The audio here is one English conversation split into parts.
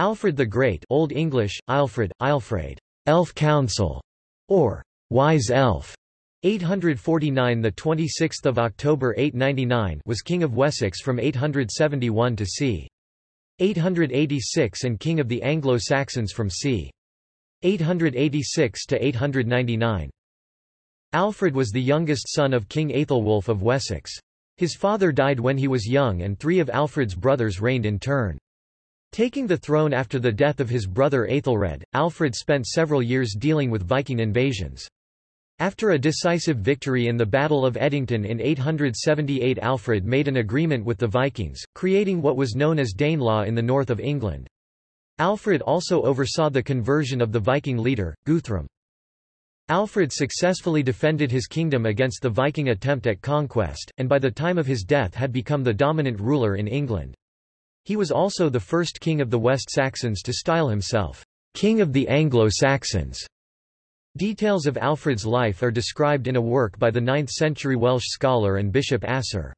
Alfred the Great Old English, Alfred, Alfred, Elf Council, or Wise Elf, 849 the 26th of October 899 was king of Wessex from 871 to c. 886 and king of the Anglo-Saxons from c. 886 to 899. Alfred was the youngest son of King Aethelwulf of Wessex. His father died when he was young and three of Alfred's brothers reigned in turn. Taking the throne after the death of his brother Aethelred, Alfred spent several years dealing with Viking invasions. After a decisive victory in the Battle of Edington in 878 Alfred made an agreement with the Vikings, creating what was known as Danelaw in the north of England. Alfred also oversaw the conversion of the Viking leader, Guthrum. Alfred successfully defended his kingdom against the Viking attempt at conquest, and by the time of his death had become the dominant ruler in England. He was also the first king of the West Saxons to style himself, King of the Anglo-Saxons. Details of Alfred's life are described in a work by the 9th-century Welsh scholar and Bishop Asser.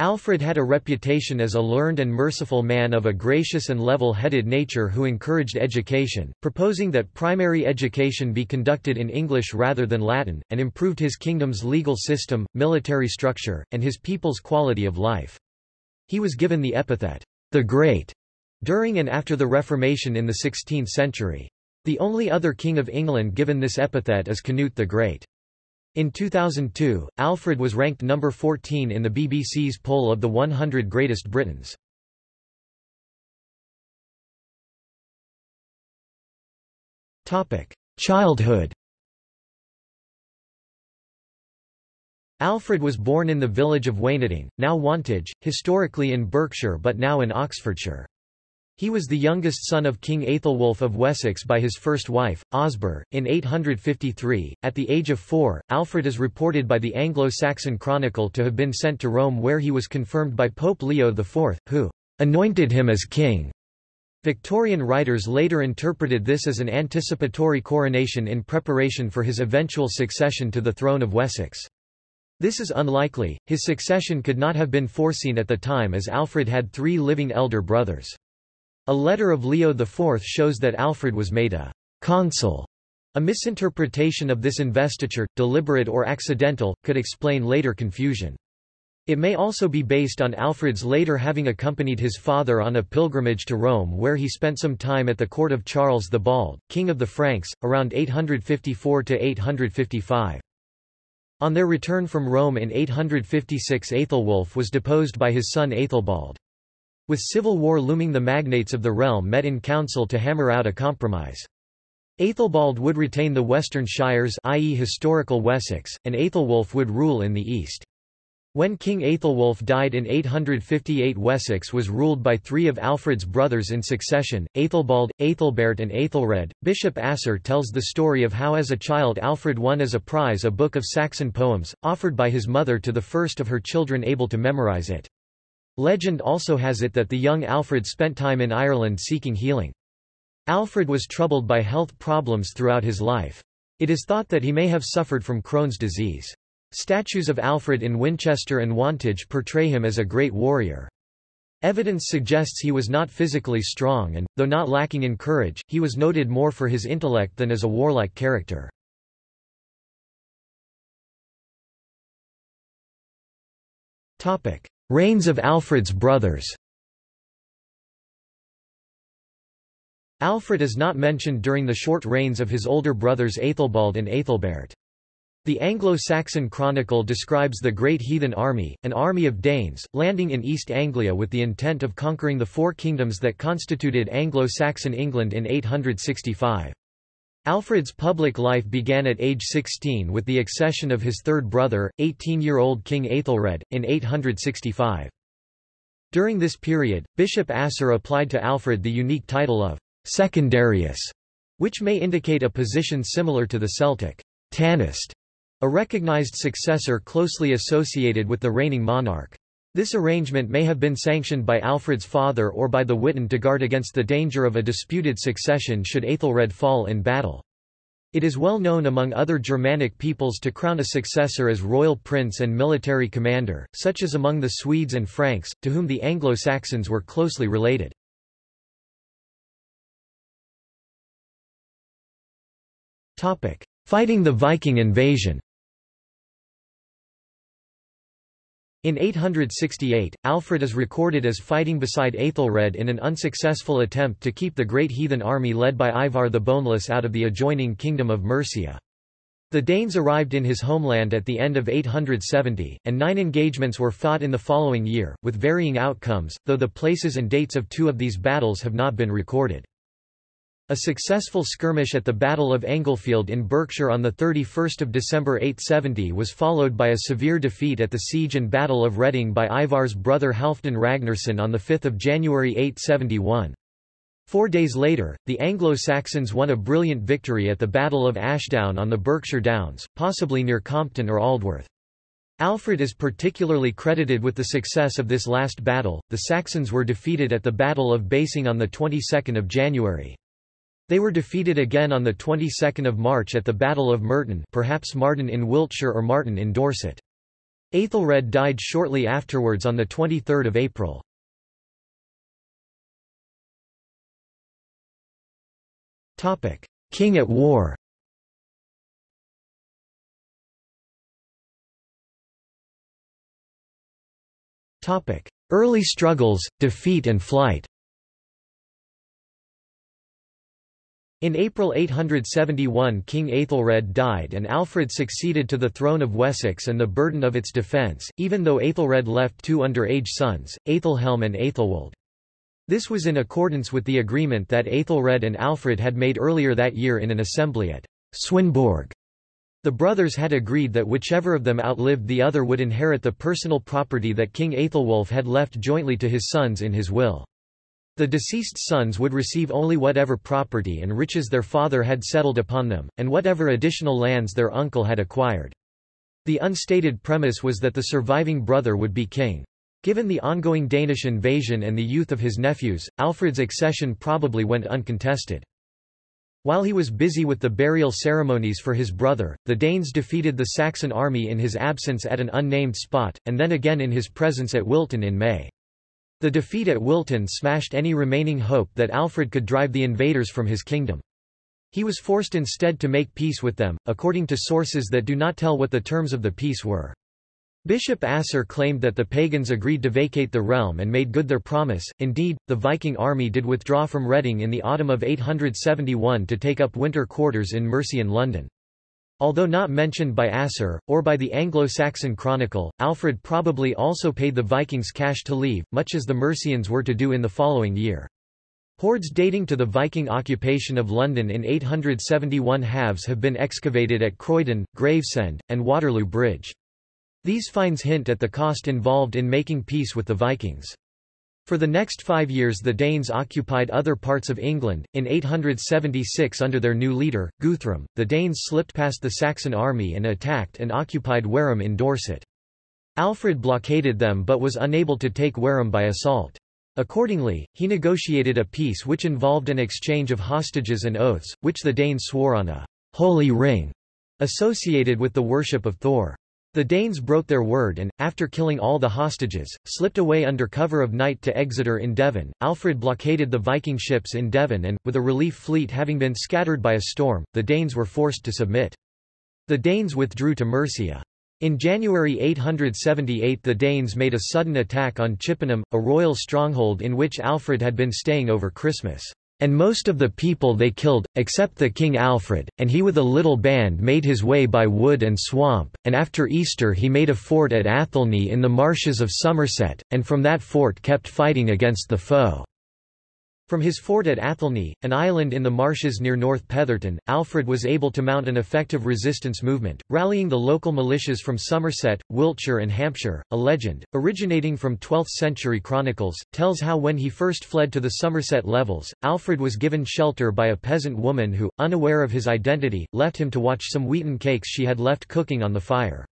Alfred had a reputation as a learned and merciful man of a gracious and level-headed nature who encouraged education, proposing that primary education be conducted in English rather than Latin, and improved his kingdom's legal system, military structure, and his people's quality of life. He was given the epithet, the Great, during and after the Reformation in the 16th century. The only other king of England given this epithet is Canute the Great. In 2002, Alfred was ranked number 14 in the BBC's poll of the 100 Greatest Britons. Childhood Alfred was born in the village of Wanating, now Wantage, historically in Berkshire but now in Oxfordshire. He was the youngest son of King Aethelwulf of Wessex by his first wife, Osburh, in 853. At the age of four, Alfred is reported by the Anglo-Saxon Chronicle to have been sent to Rome where he was confirmed by Pope Leo IV, who anointed him as king. Victorian writers later interpreted this as an anticipatory coronation in preparation for his eventual succession to the throne of Wessex. This is unlikely, his succession could not have been foreseen at the time as Alfred had three living elder brothers. A letter of Leo IV shows that Alfred was made a consul. A misinterpretation of this investiture, deliberate or accidental, could explain later confusion. It may also be based on Alfred's later having accompanied his father on a pilgrimage to Rome where he spent some time at the court of Charles the Bald, king of the Franks, around 854–855. On their return from Rome in 856 Aethelwulf was deposed by his son Aethelbald. With civil war looming the magnates of the realm met in council to hammer out a compromise. Aethelbald would retain the western shires i.e. historical Wessex, and Aethelwulf would rule in the east. When King Aethelwulf died in 858 Wessex was ruled by three of Alfred's brothers in succession, Aethelbald, Aethelbert and Aethelred. Bishop Asser tells the story of how as a child Alfred won as a prize a book of Saxon poems, offered by his mother to the first of her children able to memorize it. Legend also has it that the young Alfred spent time in Ireland seeking healing. Alfred was troubled by health problems throughout his life. It is thought that he may have suffered from Crohn's disease. Statues of Alfred in Winchester and Wantage portray him as a great warrior. Evidence suggests he was not physically strong and, though not lacking in courage, he was noted more for his intellect than as a warlike character. Reigns of Alfred's brothers Alfred is not mentioned during the short reigns of his older brothers Aethelbald and Aethelbert. The Anglo-Saxon Chronicle describes the Great Heathen Army, an army of Danes, landing in East Anglia with the intent of conquering the four kingdoms that constituted Anglo-Saxon England in 865. Alfred's public life began at age 16 with the accession of his third brother, 18-year-old King Aethelred, in 865. During this period, Bishop Asser applied to Alfred the unique title of secundarius, which may indicate a position similar to the Celtic Tanist a recognized successor closely associated with the reigning monarch. This arrangement may have been sanctioned by Alfred's father or by the Witan to guard against the danger of a disputed succession should Aethelred fall in battle. It is well known among other Germanic peoples to crown a successor as royal prince and military commander, such as among the Swedes and Franks, to whom the Anglo-Saxons were closely related. Fighting the Viking invasion In 868, Alfred is recorded as fighting beside Aethelred in an unsuccessful attempt to keep the great heathen army led by Ivar the Boneless out of the adjoining kingdom of Mercia. The Danes arrived in his homeland at the end of 870, and nine engagements were fought in the following year, with varying outcomes, though the places and dates of two of these battles have not been recorded. A successful skirmish at the Battle of Englefield in Berkshire on 31 December 870 was followed by a severe defeat at the Siege and Battle of Reading by Ivar's brother Halfdan Ragnarsson on 5 January 871. Four days later, the Anglo-Saxons won a brilliant victory at the Battle of Ashdown on the Berkshire Downs, possibly near Compton or Aldworth. Alfred is particularly credited with the success of this last battle. The Saxons were defeated at the Battle of Basing on the 22nd of January. They were defeated again on the 22nd of March at the Battle of Merton perhaps Marton in Wiltshire or Marton in Dorset. Aethelred died shortly afterwards on the 23rd of April. King at war Early struggles, defeat and flight In April 871 King Aethelred died and Alfred succeeded to the throne of Wessex and the burden of its defence, even though Aethelred left two underage sons, Aethelhelm and Aethelwold. This was in accordance with the agreement that Aethelred and Alfred had made earlier that year in an assembly at Swinbeorg. The brothers had agreed that whichever of them outlived the other would inherit the personal property that King Aethelwulf had left jointly to his sons in his will. The deceased sons would receive only whatever property and riches their father had settled upon them, and whatever additional lands their uncle had acquired. The unstated premise was that the surviving brother would be king. Given the ongoing Danish invasion and the youth of his nephews, Alfred's accession probably went uncontested. While he was busy with the burial ceremonies for his brother, the Danes defeated the Saxon army in his absence at an unnamed spot, and then again in his presence at Wilton in May. The defeat at Wilton smashed any remaining hope that Alfred could drive the invaders from his kingdom. He was forced instead to make peace with them, according to sources that do not tell what the terms of the peace were. Bishop Asser claimed that the pagans agreed to vacate the realm and made good their promise. Indeed, the Viking army did withdraw from Reading in the autumn of 871 to take up winter quarters in Mercian London. Although not mentioned by Asser, or by the Anglo-Saxon Chronicle, Alfred probably also paid the Vikings cash to leave, much as the Mercians were to do in the following year. Hoards dating to the Viking occupation of London in 871 halves have been excavated at Croydon, Gravesend, and Waterloo Bridge. These finds hint at the cost involved in making peace with the Vikings. For the next five years the Danes occupied other parts of England. In 876 under their new leader, Guthrum, the Danes slipped past the Saxon army and attacked and occupied Wareham in Dorset. Alfred blockaded them but was unable to take Wareham by assault. Accordingly, he negotiated a peace which involved an exchange of hostages and oaths, which the Danes swore on a holy ring associated with the worship of Thor. The Danes broke their word and, after killing all the hostages, slipped away under cover of night to Exeter in Devon. Alfred blockaded the Viking ships in Devon and, with a relief fleet having been scattered by a storm, the Danes were forced to submit. The Danes withdrew to Mercia. In January 878 the Danes made a sudden attack on Chippenham, a royal stronghold in which Alfred had been staying over Christmas. And most of the people they killed, except the King Alfred, and he with a little band made his way by wood and swamp, and after Easter he made a fort at Athelney in the marshes of Somerset, and from that fort kept fighting against the foe. From his fort at Athelney, an island in the marshes near North Petherton, Alfred was able to mount an effective resistance movement, rallying the local militias from Somerset, Wiltshire and Hampshire. A legend, originating from 12th-century chronicles, tells how when he first fled to the Somerset levels, Alfred was given shelter by a peasant woman who, unaware of his identity, left him to watch some wheaten cakes she had left cooking on the fire.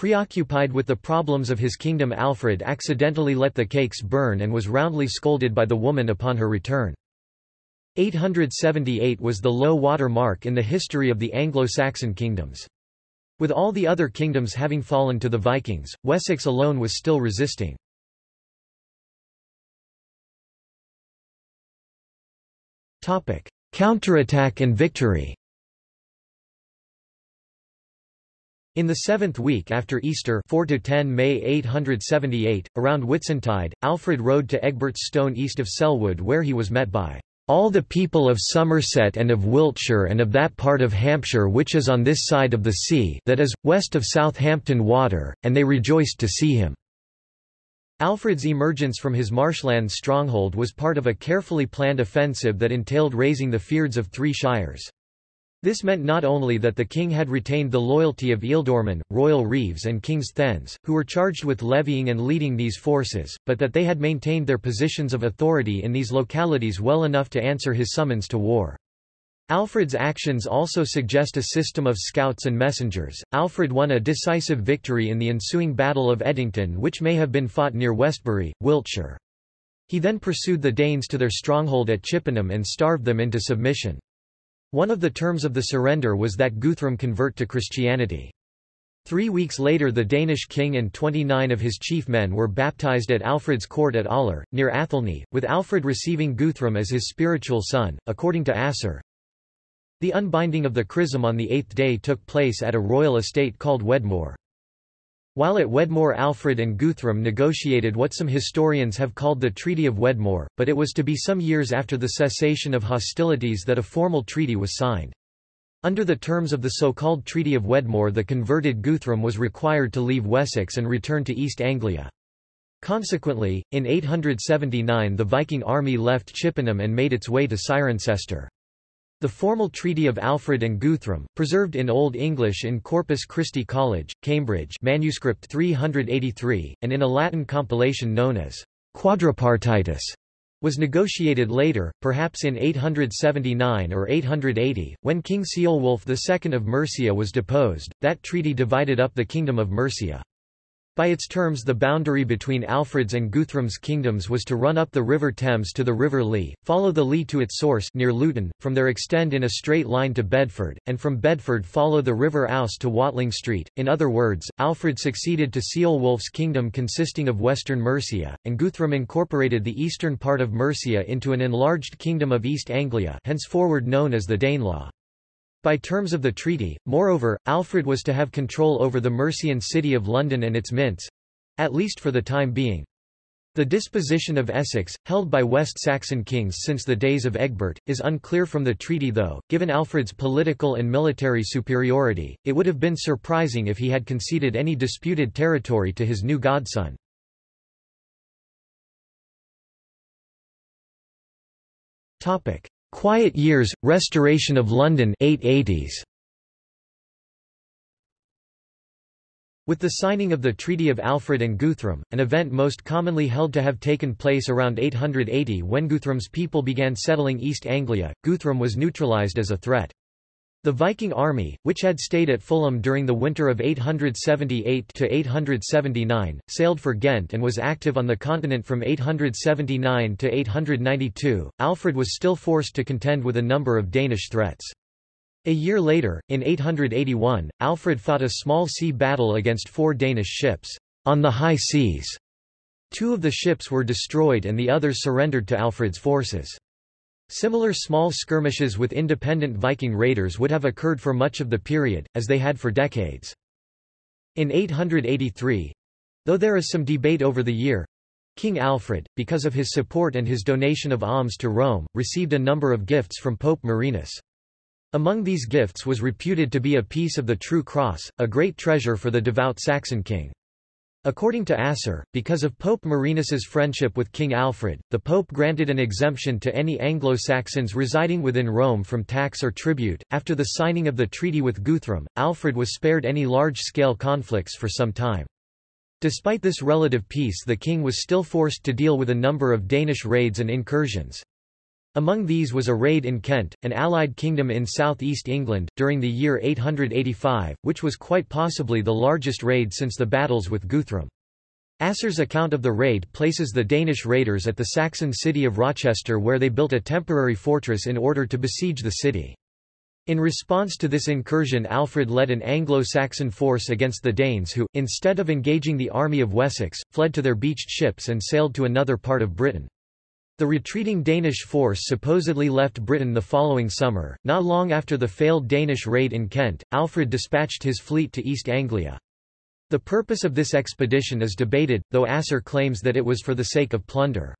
Preoccupied with the problems of his kingdom Alfred accidentally let the cakes burn and was roundly scolded by the woman upon her return. 878 was the low water mark in the history of the Anglo-Saxon kingdoms. With all the other kingdoms having fallen to the Vikings, Wessex alone was still resisting. Counterattack and victory In the seventh week after Easter 4 to 10 May 878, around Whitsuntide, Alfred rode to Egbert's Stone east of Selwood where he was met by all the people of Somerset and of Wiltshire and of that part of Hampshire which is on this side of the sea that is, west of Southampton Water, and they rejoiced to see him." Alfred's emergence from his marshland stronghold was part of a carefully planned offensive that entailed raising the fyrds of three shires. This meant not only that the king had retained the loyalty of Ealdormen, royal reeves and king's thegns, who were charged with levying and leading these forces, but that they had maintained their positions of authority in these localities well enough to answer his summons to war. Alfred's actions also suggest a system of scouts and messengers. Alfred won a decisive victory in the ensuing Battle of Edington which may have been fought near Westbury, Wiltshire. He then pursued the Danes to their stronghold at Chippenham and starved them into submission. One of the terms of the surrender was that Guthrum convert to Christianity. Three weeks later the Danish king and 29 of his chief men were baptized at Alfred's court at Aller, near Athelney, with Alfred receiving Guthrum as his spiritual son, according to Asser. The unbinding of the chrism on the eighth day took place at a royal estate called Wedmore. While at Wedmore Alfred and Guthrum negotiated what some historians have called the Treaty of Wedmore, but it was to be some years after the cessation of hostilities that a formal treaty was signed. Under the terms of the so-called Treaty of Wedmore the converted Guthrum was required to leave Wessex and return to East Anglia. Consequently, in 879 the Viking army left Chippenham and made its way to Cirencester. The formal Treaty of Alfred and Guthrum, preserved in Old English in Corpus Christi College, Cambridge manuscript 383, and in a Latin compilation known as Quadripartitus, was negotiated later, perhaps in 879 or 880, when King Ceolwulf II of Mercia was deposed. That treaty divided up the Kingdom of Mercia. By its terms the boundary between Alfred's and Guthrum's kingdoms was to run up the River Thames to the River Lee, follow the Lee to its source near Luton, from there extend in a straight line to Bedford, and from Bedford follow the River Ouse to Watling Street. In other words, Alfred succeeded to Ceolwulf's kingdom consisting of western Mercia, and Guthrum incorporated the eastern part of Mercia into an enlarged kingdom of East Anglia henceforward known as the Danelaw. By terms of the treaty, moreover, Alfred was to have control over the Mercian city of London and its mints—at least for the time being. The disposition of Essex, held by West Saxon kings since the days of Egbert, is unclear from the treaty though, given Alfred's political and military superiority, it would have been surprising if he had conceded any disputed territory to his new godson. Quiet Years, Restoration of London 880s. With the signing of the Treaty of Alfred and Guthrum, an event most commonly held to have taken place around 880 when Guthrum's people began settling East Anglia, Guthrum was neutralised as a threat. The Viking army, which had stayed at Fulham during the winter of 878–879, sailed for Ghent and was active on the continent from 879 to 892. Alfred was still forced to contend with a number of Danish threats. A year later, in 881, Alfred fought a small sea battle against four Danish ships, on the high seas. Two of the ships were destroyed and the others surrendered to Alfred's forces. Similar small skirmishes with independent Viking raiders would have occurred for much of the period, as they had for decades. In 883—though there is some debate over the year, King Alfred, because of his support and his donation of alms to Rome, received a number of gifts from Pope Marinus. Among these gifts was reputed to be a piece of the True Cross, a great treasure for the devout Saxon king. According to Asser, because of Pope Marinus's friendship with King Alfred, the Pope granted an exemption to any Anglo-Saxons residing within Rome from tax or tribute. After the signing of the treaty with Guthrum, Alfred was spared any large-scale conflicts for some time. Despite this relative peace the king was still forced to deal with a number of Danish raids and incursions. Among these was a raid in Kent, an allied kingdom in southeast England, during the year 885, which was quite possibly the largest raid since the battles with Guthrum. Asser's account of the raid places the Danish raiders at the Saxon city of Rochester where they built a temporary fortress in order to besiege the city. In response to this incursion Alfred led an Anglo-Saxon force against the Danes who, instead of engaging the army of Wessex, fled to their beached ships and sailed to another part of Britain. The retreating Danish force supposedly left Britain the following summer. Not long after the failed Danish raid in Kent, Alfred dispatched his fleet to East Anglia. The purpose of this expedition is debated, though Asser claims that it was for the sake of plunder.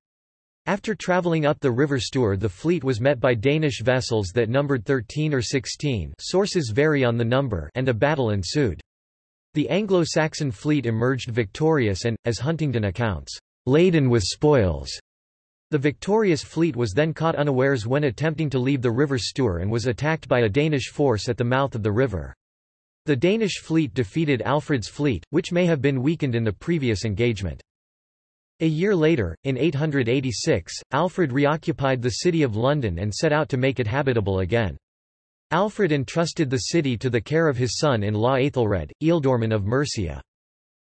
After travelling up the River Stour the fleet was met by Danish vessels that numbered 13 or 16 sources vary on the number and a battle ensued. The Anglo-Saxon fleet emerged victorious and, as Huntingdon accounts, laden with spoils. The victorious fleet was then caught unawares when attempting to leave the River Stour and was attacked by a Danish force at the mouth of the river. The Danish fleet defeated Alfred's fleet, which may have been weakened in the previous engagement. A year later, in 886, Alfred reoccupied the city of London and set out to make it habitable again. Alfred entrusted the city to the care of his son-in-law Aethelred, Ealdorman of Mercia.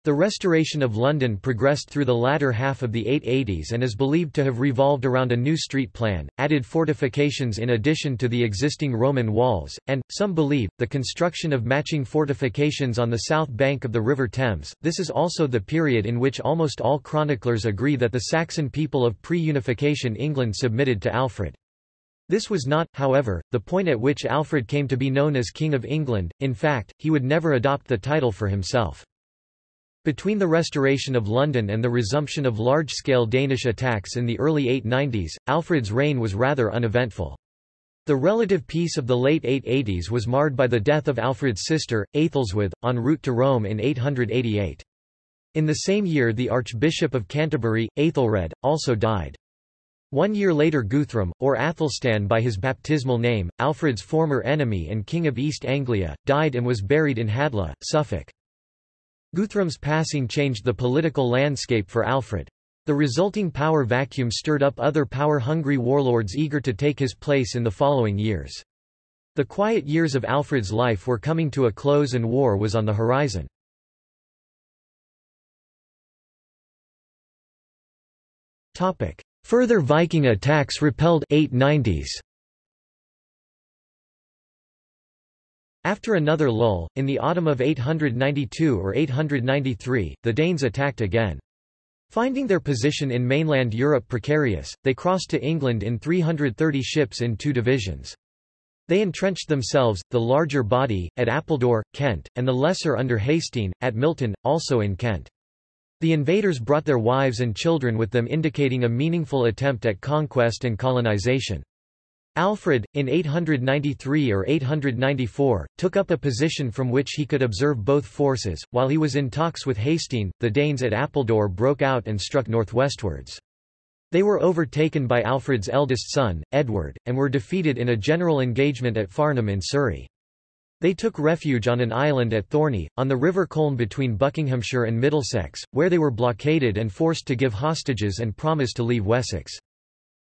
The restoration of London progressed through the latter half of the 880s and is believed to have revolved around a new street plan, added fortifications in addition to the existing Roman walls, and, some believe, the construction of matching fortifications on the south bank of the River Thames. This is also the period in which almost all chroniclers agree that the Saxon people of pre-unification England submitted to Alfred. This was not, however, the point at which Alfred came to be known as King of England, in fact, he would never adopt the title for himself. Between the restoration of London and the resumption of large-scale Danish attacks in the early 890s, Alfred's reign was rather uneventful. The relative peace of the late 880s was marred by the death of Alfred's sister, Aethelswith, en route to Rome in 888. In the same year the Archbishop of Canterbury, Aethelred, also died. One year later Guthrum, or Athelstan by his baptismal name, Alfred's former enemy and King of East Anglia, died and was buried in Hadleigh, Suffolk. Guthrum's passing changed the political landscape for Alfred. The resulting power vacuum stirred up other power-hungry warlords eager to take his place in the following years. The quiet years of Alfred's life were coming to a close and war was on the horizon. Further Viking attacks repelled 890s. After another lull, in the autumn of 892 or 893, the Danes attacked again. Finding their position in mainland Europe precarious, they crossed to England in 330 ships in two divisions. They entrenched themselves, the larger body, at Appledore, Kent, and the lesser under Hasting, at Milton, also in Kent. The invaders brought their wives and children with them indicating a meaningful attempt at conquest and colonization. Alfred, in 893 or 894, took up a position from which he could observe both forces. While he was in talks with Hasting, the Danes at Appledore broke out and struck northwestwards. They were overtaken by Alfred's eldest son, Edward, and were defeated in a general engagement at Farnham in Surrey. They took refuge on an island at Thorney, on the River Colne between Buckinghamshire and Middlesex, where they were blockaded and forced to give hostages and promise to leave Wessex.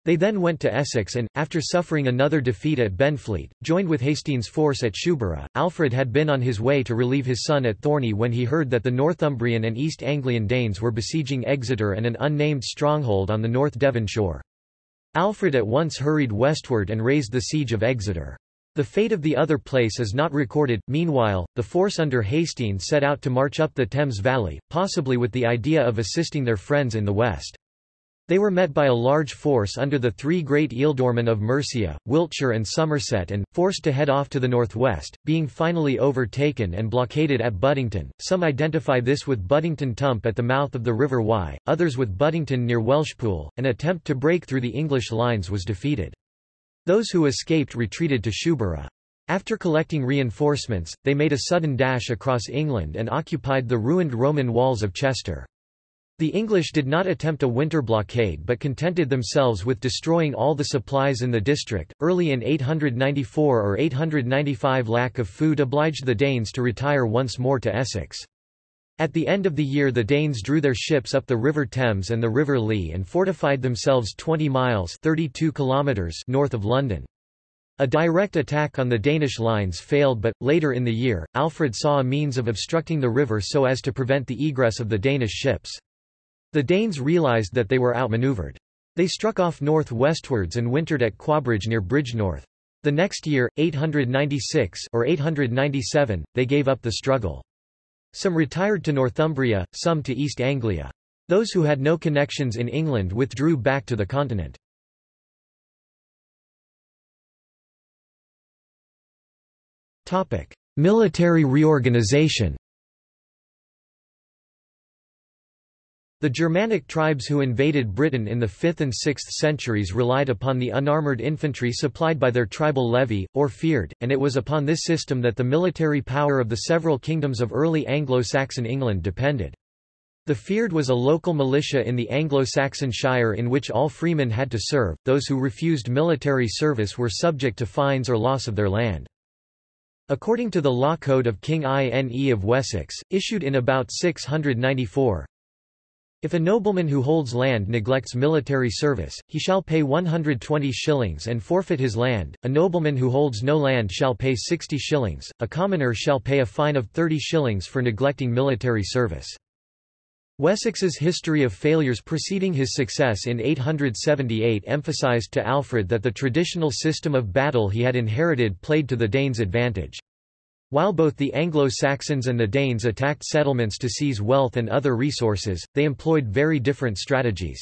They then went to Essex and, after suffering another defeat at Benfleet, joined with Hastings' force at Shoebury. Alfred had been on his way to relieve his son at Thorney when he heard that the Northumbrian and East Anglian Danes were besieging Exeter and an unnamed stronghold on the North Devon shore. Alfred at once hurried westward and raised the siege of Exeter. The fate of the other place is not recorded. Meanwhile, the force under Hastings set out to march up the Thames Valley, possibly with the idea of assisting their friends in the west. They were met by a large force under the three great ealdormen of Mercia, Wiltshire and Somerset and, forced to head off to the northwest, being finally overtaken and blockaded at Buttington. Some identify this with Buttington Tump at the mouth of the River Wye, others with Buttington near Welshpool. An attempt to break through the English lines was defeated. Those who escaped retreated to Shoebury. After collecting reinforcements, they made a sudden dash across England and occupied the ruined Roman walls of Chester. The English did not attempt a winter blockade but contented themselves with destroying all the supplies in the district. Early in 894 or 895 lack of food obliged the Danes to retire once more to Essex. At the end of the year the Danes drew their ships up the River Thames and the River Lee and fortified themselves 20 miles 32 kilometers north of London. A direct attack on the Danish lines failed but, later in the year, Alfred saw a means of obstructing the river so as to prevent the egress of the Danish ships. The Danes realized that they were outmaneuvered. They struck off north-westwards and wintered at Quatbridge near Bridgnorth. The next year, 896 or 897, they gave up the struggle. Some retired to Northumbria, some to East Anglia. Those who had no connections in England withdrew back to the continent. Military reorganization The Germanic tribes who invaded Britain in the 5th and 6th centuries relied upon the unarmoured infantry supplied by their tribal levy, or fyrd, and it was upon this system that the military power of the several kingdoms of early Anglo-Saxon England depended. The fyrd was a local militia in the Anglo-Saxon Shire in which all freemen had to serve, those who refused military service were subject to fines or loss of their land. According to the law code of King Ine of Wessex, issued in about 694, if a nobleman who holds land neglects military service, he shall pay 120 shillings and forfeit his land, a nobleman who holds no land shall pay 60 shillings, a commoner shall pay a fine of 30 shillings for neglecting military service. Wessex's history of failures preceding his success in 878 emphasized to Alfred that the traditional system of battle he had inherited played to the Danes' advantage. While both the Anglo-Saxons and the Danes attacked settlements to seize wealth and other resources, they employed very different strategies.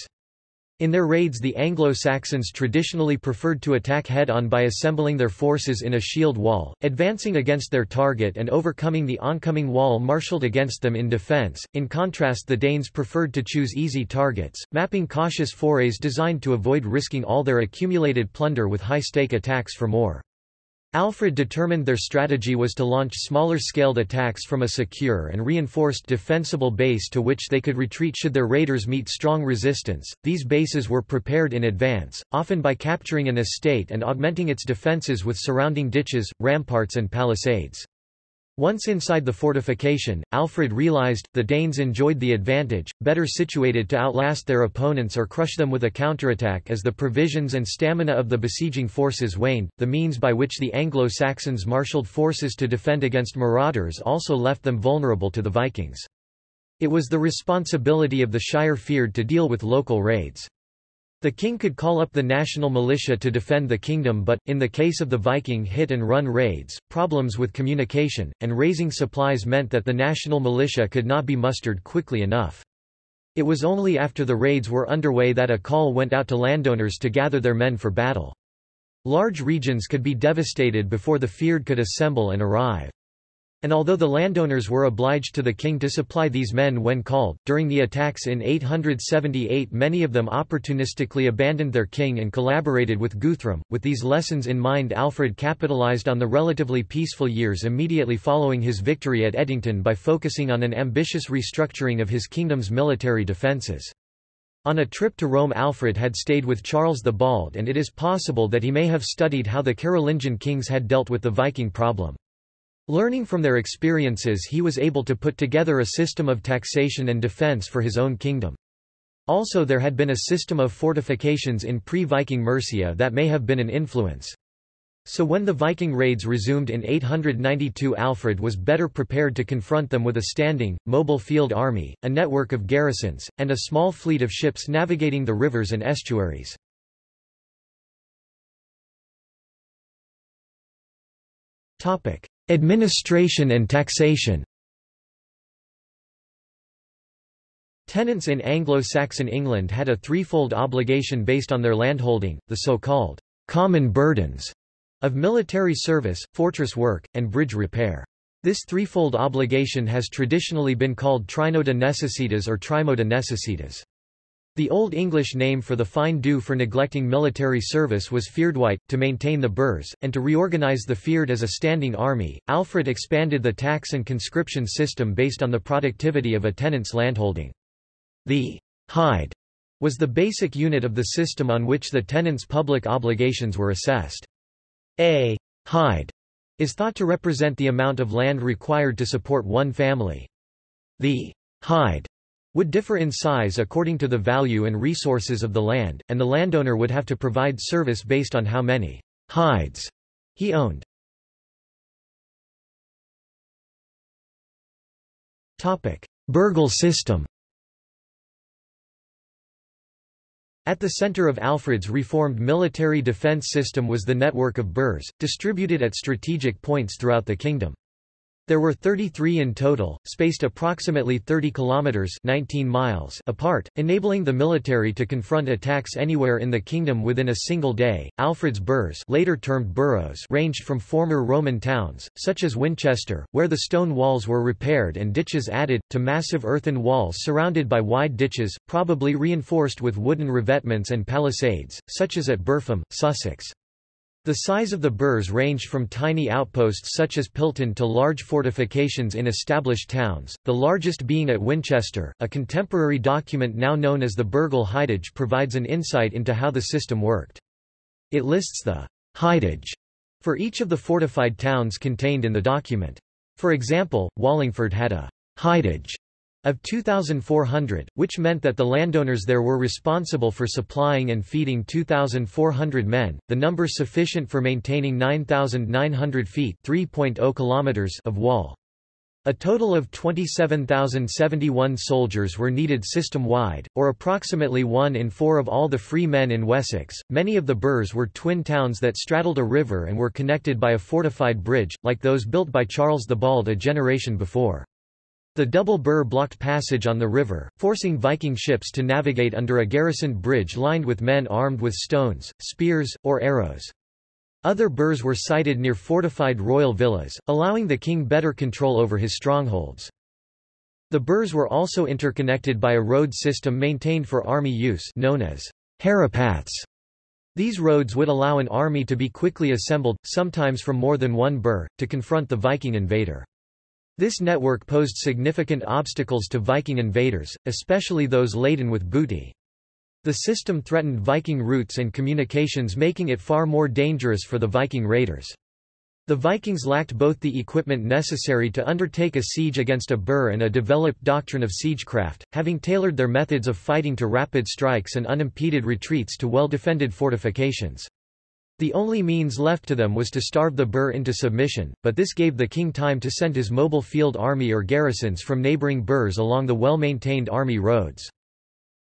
In their raids the Anglo-Saxons traditionally preferred to attack head-on by assembling their forces in a shield wall, advancing against their target and overcoming the oncoming wall marshalled against them in defense. In contrast the Danes preferred to choose easy targets, mapping cautious forays designed to avoid risking all their accumulated plunder with high-stake attacks for more. Alfred determined their strategy was to launch smaller-scaled attacks from a secure and reinforced defensible base to which they could retreat should their raiders meet strong resistance. These bases were prepared in advance, often by capturing an estate and augmenting its defenses with surrounding ditches, ramparts and palisades. Once inside the fortification, Alfred realized, the Danes enjoyed the advantage, better situated to outlast their opponents or crush them with a counterattack as the provisions and stamina of the besieging forces waned. The means by which the Anglo-Saxons marshaled forces to defend against marauders also left them vulnerable to the Vikings. It was the responsibility of the Shire Fyrd to deal with local raids. The king could call up the national militia to defend the kingdom but, in the case of the Viking hit-and-run raids, problems with communication, and raising supplies meant that the national militia could not be mustered quickly enough. It was only after the raids were underway that a call went out to landowners to gather their men for battle. Large regions could be devastated before the fyrd could assemble and arrive. And although the landowners were obliged to the king to supply these men when called, during the attacks in 878 many of them opportunistically abandoned their king and collaborated with Guthrum. With these lessons in mind Alfred capitalized on the relatively peaceful years immediately following his victory at Edington by focusing on an ambitious restructuring of his kingdom's military defences. On a trip to Rome Alfred had stayed with Charles the Bald and it is possible that he may have studied how the Carolingian kings had dealt with the Viking problem. Learning from their experiences he was able to put together a system of taxation and defense for his own kingdom. Also there had been a system of fortifications in pre-Viking Mercia that may have been an influence. So when the Viking raids resumed in 892 Alfred was better prepared to confront them with a standing, mobile field army, a network of garrisons, and a small fleet of ships navigating the rivers and estuaries. Topic. Administration and taxation Tenants in Anglo-Saxon England had a threefold obligation based on their landholding, the so-called common burdens of military service, fortress work, and bridge repair. This threefold obligation has traditionally been called trinoda necessitas or trimoda necessitas. The Old English name for the fine due for neglecting military service was fyrdwite, to maintain the burhs, and to reorganize the fyrd as a standing army. Alfred expanded the tax and conscription system based on the productivity of a tenant's landholding. The hide was the basic unit of the system on which the tenant's public obligations were assessed. A hide is thought to represent the amount of land required to support one family. The hide would differ in size according to the value and resources of the land, and the landowner would have to provide service based on how many hides he owned. Topic: Burghal system At the center of Alfred's reformed military defense system was the network of burhs, distributed at strategic points throughout the kingdom. There were 33 in total, spaced approximately 30 kilometers 19 miles apart, enabling the military to confront attacks anywhere in the kingdom within a single day. Alfred's burhs, later termed boroughs, ranged from former Roman towns, such as Winchester, where the stone walls were repaired and ditches added, to massive earthen walls surrounded by wide ditches, probably reinforced with wooden revetments and palisades, such as at Burpham, Sussex. The size of the burhs ranged from tiny outposts such as Pilton to large fortifications in established towns, the largest being at Winchester. A contemporary document now known as the Burghal Hidage provides an insight into how the system worked. It lists the Hidage for each of the fortified towns contained in the document. For example, Wallingford had a Hidage of 2,400, which meant that the landowners there were responsible for supplying and feeding 2,400 men, the number sufficient for maintaining 9,900 feet (3.0 kilometers) of wall. A total of 27,071 soldiers were needed system-wide, or approximately one in four of all the free men in Wessex. Many of the burhs were twin towns that straddled a river and were connected by a fortified bridge, like those built by Charles the Bald a generation before. The double burh blocked passage on the river, forcing Viking ships to navigate under a garrisoned bridge lined with men armed with stones, spears, or arrows. Other burhs were sited near fortified royal villas, allowing the king better control over his strongholds. The burhs were also interconnected by a road system maintained for army use known as herepaths. These roads would allow an army to be quickly assembled, sometimes from more than one burh, to confront the Viking invader. This network posed significant obstacles to Viking invaders, especially those laden with booty. The system threatened Viking routes and communications making it far more dangerous for the Viking raiders. The Vikings lacked both the equipment necessary to undertake a siege against a burh and a developed doctrine of siegecraft, having tailored their methods of fighting to rapid strikes and unimpeded retreats to well-defended fortifications. The only means left to them was to starve the burh into submission, but this gave the king time to send his mobile field army or garrisons from neighboring burhs along the well-maintained army roads.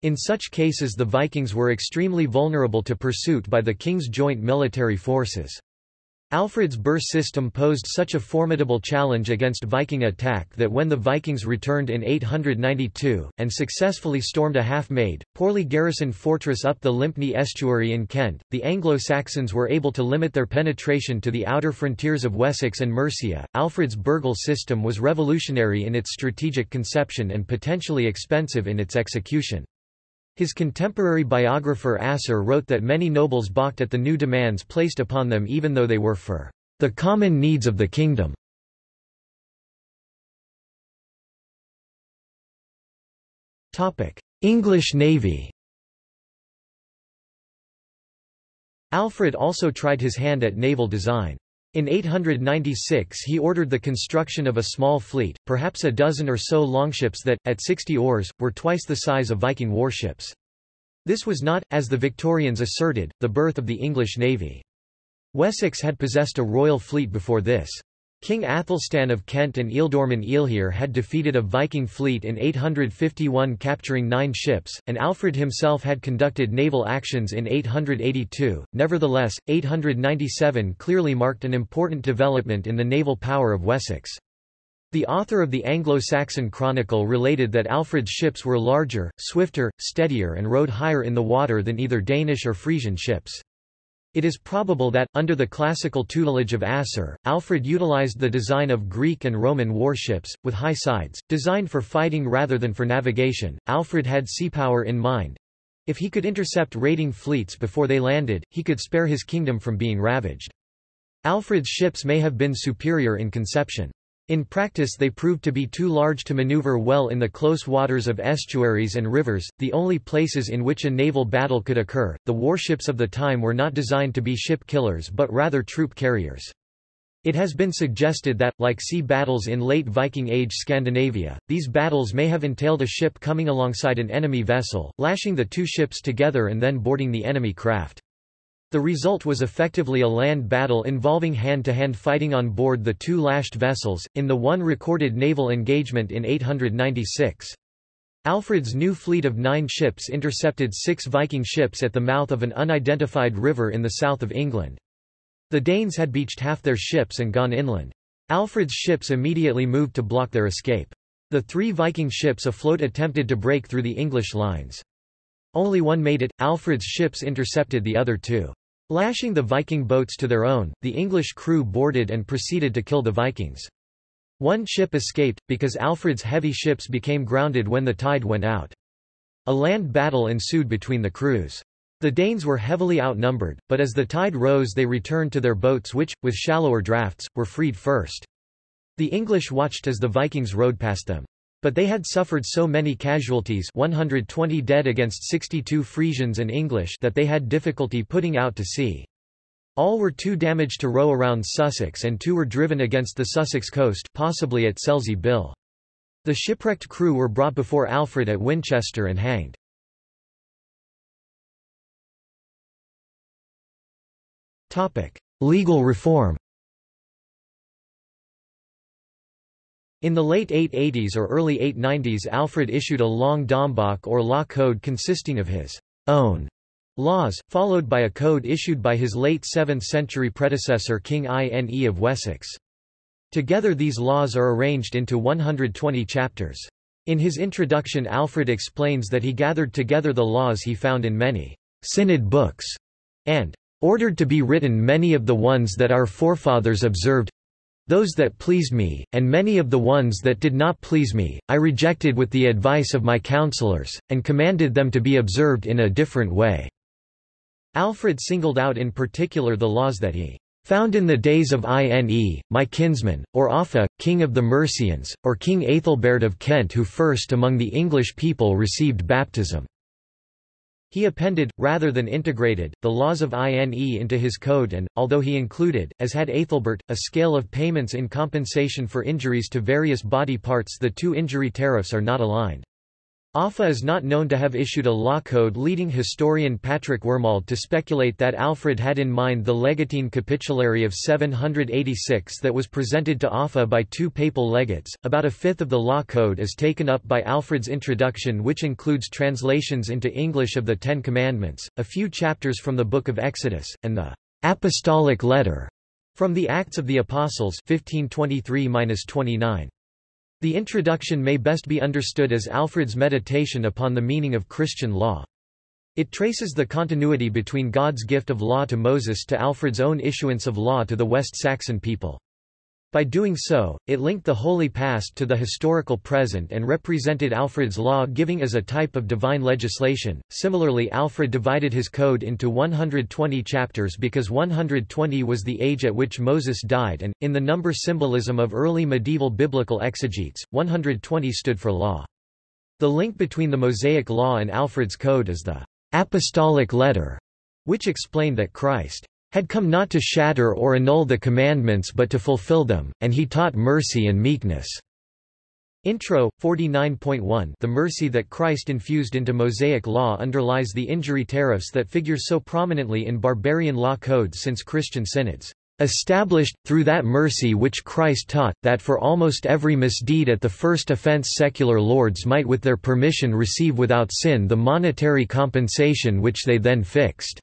In such cases the Vikings were extremely vulnerable to pursuit by the king's joint military forces. Alfred's burh system posed such a formidable challenge against Viking attack that when the Vikings returned in 892, and successfully stormed a half-made, poorly garrisoned fortress up the Lympne estuary in Kent, the Anglo-Saxons were able to limit their penetration to the outer frontiers of Wessex and Mercia. Alfred's Burghal system was revolutionary in its strategic conception and potentially expensive in its execution. His contemporary biographer Asser wrote that many nobles balked at the new demands placed upon them even though they were for the common needs of the kingdom. English Navy Alfred also tried his hand at naval design. In 896 he ordered the construction of a small fleet, perhaps a dozen or so longships that, at 60 oars, were twice the size of Viking warships. This was not, as the Victorians asserted, the birth of the English navy. Wessex had possessed a royal fleet before this. King Athelstan of Kent and Ealdorman Ealhhere had defeated a Viking fleet in 851 capturing nine ships, and Alfred himself had conducted naval actions in 882. Nevertheless, 897 clearly marked an important development in the naval power of Wessex. The author of the Anglo-Saxon Chronicle related that Alfred's ships were larger, swifter, steadier and rode higher in the water than either Danish or Frisian ships. It is probable that, under the classical tutelage of Asser, Alfred utilized the design of Greek and Roman warships, with high sides, designed for fighting rather than for navigation. Alfred had sea power in mind. If he could intercept raiding fleets before they landed, he could spare his kingdom from being ravaged. Alfred's ships may have been superior in conception. In practice they proved to be too large to maneuver well in the close waters of estuaries and rivers, the only places in which a naval battle could occur. The warships of the time were not designed to be ship killers but rather troop carriers. It has been suggested that, like sea battles in late Viking Age Scandinavia, these battles may have entailed a ship coming alongside an enemy vessel, lashing the two ships together and then boarding the enemy craft. The result was effectively a land battle involving hand-to-hand -hand fighting on board the two lashed vessels, in the one recorded naval engagement in 896. Alfred's new fleet of nine ships intercepted six Viking ships at the mouth of an unidentified river in the south of England. The Danes had beached half their ships and gone inland. Alfred's ships immediately moved to block their escape. The three Viking ships afloat attempted to break through the English lines. Only one made it, Alfred's ships intercepted the other two. Lashing the Viking boats to their own, the English crew boarded and proceeded to kill the Vikings. One ship escaped, because Alfred's heavy ships became grounded when the tide went out. A land battle ensued between the crews. The Danes were heavily outnumbered, but as the tide rose they returned to their boats which, with shallower drafts, were freed first. The English watched as the Vikings rowed past them. But they had suffered so many casualties 120 dead against 62 Frisians and English that they had difficulty putting out to sea. All were too damaged to row around Sussex and two were driven against the Sussex coast possibly at Selsey Bill. The shipwrecked crew were brought before Alfred at Winchester and hanged. Legal reform In the late 880s or early 890s Alfred issued a long Domboc or law code consisting of his own laws, followed by a code issued by his late 7th century predecessor King Ine of Wessex. Together these laws are arranged into 120 chapters. In his introduction Alfred explains that he gathered together the laws he found in many synod books, and ordered to be written many of the ones that our forefathers observed, those that pleased me, and many of the ones that did not please me, I rejected with the advice of my counselors, and commanded them to be observed in a different way. Alfred singled out in particular the laws that he found in the days of Ine, my kinsman, or Offa, king of the Mercians, or King Aethelbert of Kent who first among the English people received baptism. He appended, rather than integrated, the laws of INE into his code and, although he included, as had Aethelbert, a scale of payments in compensation for injuries to various body parts the two injury tariffs are not aligned. Offa is not known to have issued a law code leading historian Patrick Wormald to speculate that Alfred had in mind the Legatine Capitulary of 786 that was presented to Offa by two papal legates. About a fifth of the law code is taken up by Alfred's introduction which includes translations into English of the Ten Commandments, a few chapters from the Book of Exodus, and the Apostolic Letter from the Acts of the Apostles 1523-29. The introduction may best be understood as Alfred's meditation upon the meaning of Christian law. It traces the continuity between God's gift of law to Moses to Alfred's own issuance of law to the West Saxon people. By doing so, it linked the holy past to the historical present and represented Alfred's law giving as a type of divine legislation. Similarly, Alfred divided his code into 120 chapters because 120 was the age at which Moses died and, in the number symbolism of early medieval biblical exegetes, 120 stood for law. The link between the Mosaic law and Alfred's code is the apostolic letter, which explained that Christ had come not to shatter or annul the commandments but to fulfill them, and he taught mercy and meekness. Intro, 49.1 The mercy that Christ infused into Mosaic law underlies the injury tariffs that figure so prominently in barbarian law codes since Christian synods. Established, through that mercy which Christ taught, that for almost every misdeed at the first offense secular lords might with their permission receive without sin the monetary compensation which they then fixed.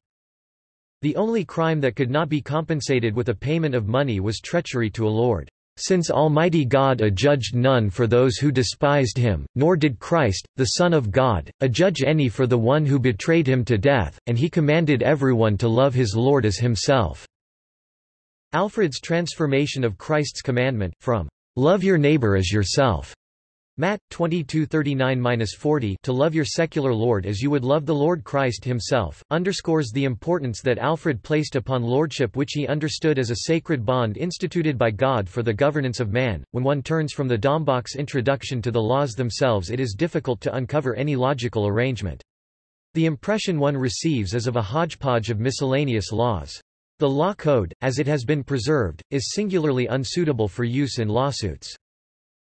The only crime that could not be compensated with a payment of money was treachery to a lord. Since Almighty God adjudged none for those who despised him, nor did Christ, the Son of God, adjudge any for the one who betrayed him to death, and he commanded everyone to love his Lord as himself." Alfred's transformation of Christ's commandment, from "'Love your neighbor as yourself' Matt 22:39-40 To love your secular lord as you would love the Lord Christ himself underscores the importance that Alfred placed upon lordship which he understood as a sacred bond instituted by God for the governance of man. When one turns from the Domboc's introduction to the laws themselves it is difficult to uncover any logical arrangement. The impression one receives is of a hodgepodge of miscellaneous laws. The law code, as it has been preserved, is singularly unsuitable for use in lawsuits.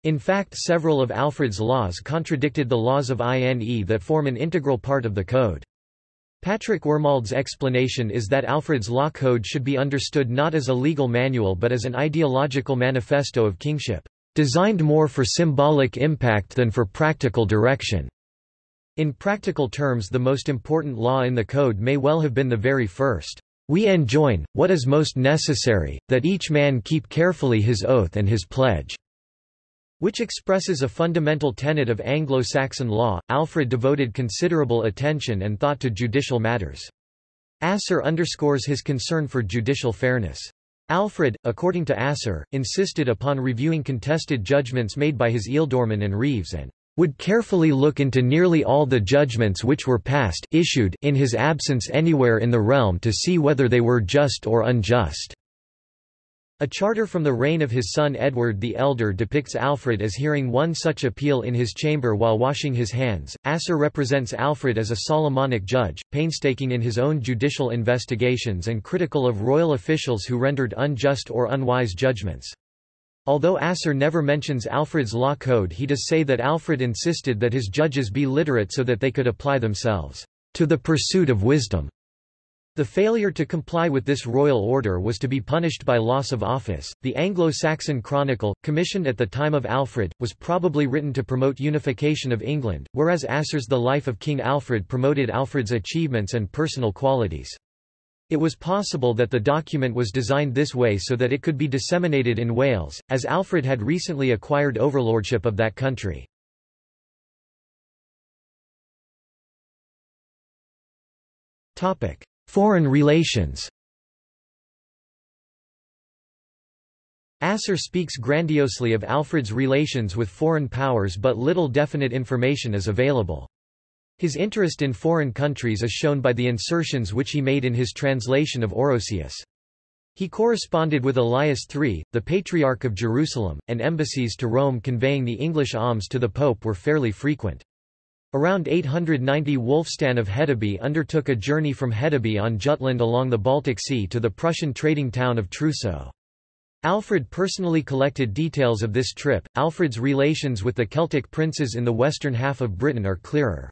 In fact several of Alfred's laws contradicted the laws of INE that form an integral part of the code. Patrick Wormald's explanation is that Alfred's law code should be understood not as a legal manual but as an ideological manifesto of kingship, designed more for symbolic impact than for practical direction. In practical terms the most important law in the code may well have been the very first. We enjoin, what is most necessary, that each man keep carefully his oath and his pledge." Which expresses a fundamental tenet of Anglo-Saxon law. Alfred devoted considerable attention and thought to judicial matters. Asser underscores his concern for judicial fairness. Alfred, according to Asser, insisted upon reviewing contested judgments made by his ealdormen and reeves and would carefully look into nearly all the judgments which were passed issued in his absence anywhere in the realm to see whether they were just or unjust. A charter from the reign of his son Edward the Elder depicts Alfred as hearing one such appeal in his chamber while washing his hands. Asser represents Alfred as a Solomonic judge, painstaking in his own judicial investigations and critical of royal officials who rendered unjust or unwise judgments. Although Asser never mentions Alfred's law code he does say that Alfred insisted that his judges be literate so that they could apply themselves to the pursuit of wisdom. The failure to comply with this royal order was to be punished by loss of office. The Anglo-Saxon Chronicle, commissioned at the time of Alfred, was probably written to promote unification of England, whereas Asser's The Life of King Alfred promoted Alfred's achievements and personal qualities. It was possible that the document was designed this way so that it could be disseminated in Wales, as Alfred had recently acquired overlordship of that country. Topic: Foreign relations Asser speaks grandiosely of Alfred's relations with foreign powers but little definite information is available. His interest in foreign countries is shown by the insertions which he made in his translation of Orosius. He corresponded with Elias III, the Patriarch of Jerusalem, and embassies to Rome conveying the English alms to the Pope were fairly frequent. Around 890 Wulfstan of Hedeby undertook a journey from Hedeby on Jutland along the Baltic Sea to the Prussian trading town of Truso. Alfred personally collected details of this trip. Alfred's relations with the Celtic princes in the western half of Britain are clearer.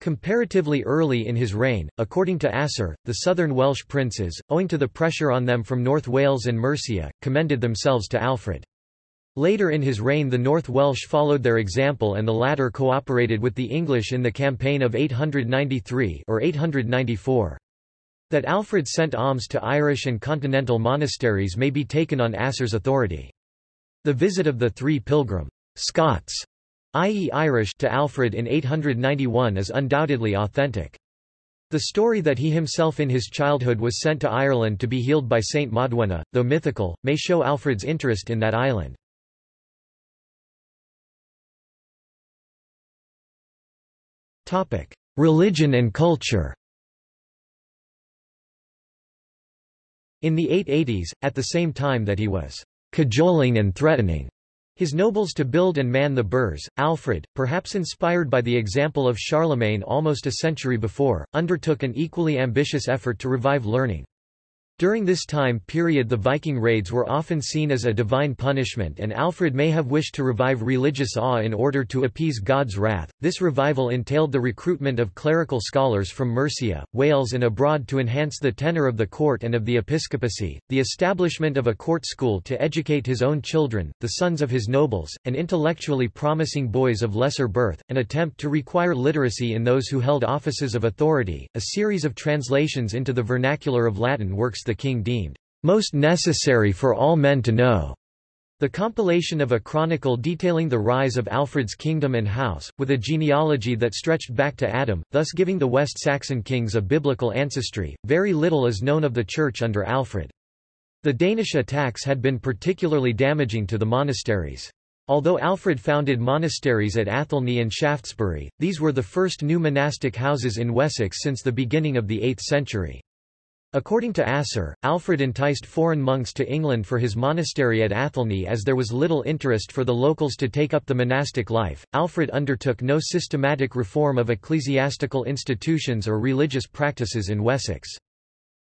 Comparatively early in his reign, according to Asser, the southern Welsh princes, owing to the pressure on them from North Wales and Mercia, commended themselves to Alfred. Later in his reign the North Welsh followed their example and the latter cooperated with the English in the campaign of 893 or 894. That Alfred sent alms to Irish and continental monasteries may be taken on Asser's authority. The visit of the three pilgrim Scots, i.e. Irish, to Alfred in 891 is undoubtedly authentic. The story that he himself in his childhood was sent to Ireland to be healed by Saint Modwenna, though mythical, may show Alfred's interest in that island. Religion and culture In the 880s, at the same time that he was cajoling and threatening his nobles to build and man the burhs, Alfred, perhaps inspired by the example of Charlemagne almost a century before, undertook an equally ambitious effort to revive learning. During this time period the Viking raids were often seen as a divine punishment and Alfred may have wished to revive religious awe in order to appease God's wrath. This revival entailed the recruitment of clerical scholars from Mercia, Wales and abroad to enhance the tenor of the court and of the episcopacy, the establishment of a court school to educate his own children, the sons of his nobles, and intellectually promising boys of lesser birth, an attempt to require literacy in those who held offices of authority, a series of translations into the vernacular of Latin works the king deemed most necessary for all men to know. The compilation of a chronicle detailing the rise of Alfred's kingdom and house, with a genealogy that stretched back to Adam, thus giving the West Saxon kings a biblical ancestry. Very little is known of the church under Alfred. The Danish attacks had been particularly damaging to the monasteries. Although Alfred founded monasteries at Athelney and Shaftesbury, these were the first new monastic houses in Wessex since the beginning of the 8th century. According to Asser, Alfred enticed foreign monks to England for his monastery at Athelney as there was little interest for the locals to take up the monastic life. Alfred undertook no systematic reform of ecclesiastical institutions or religious practices in Wessex.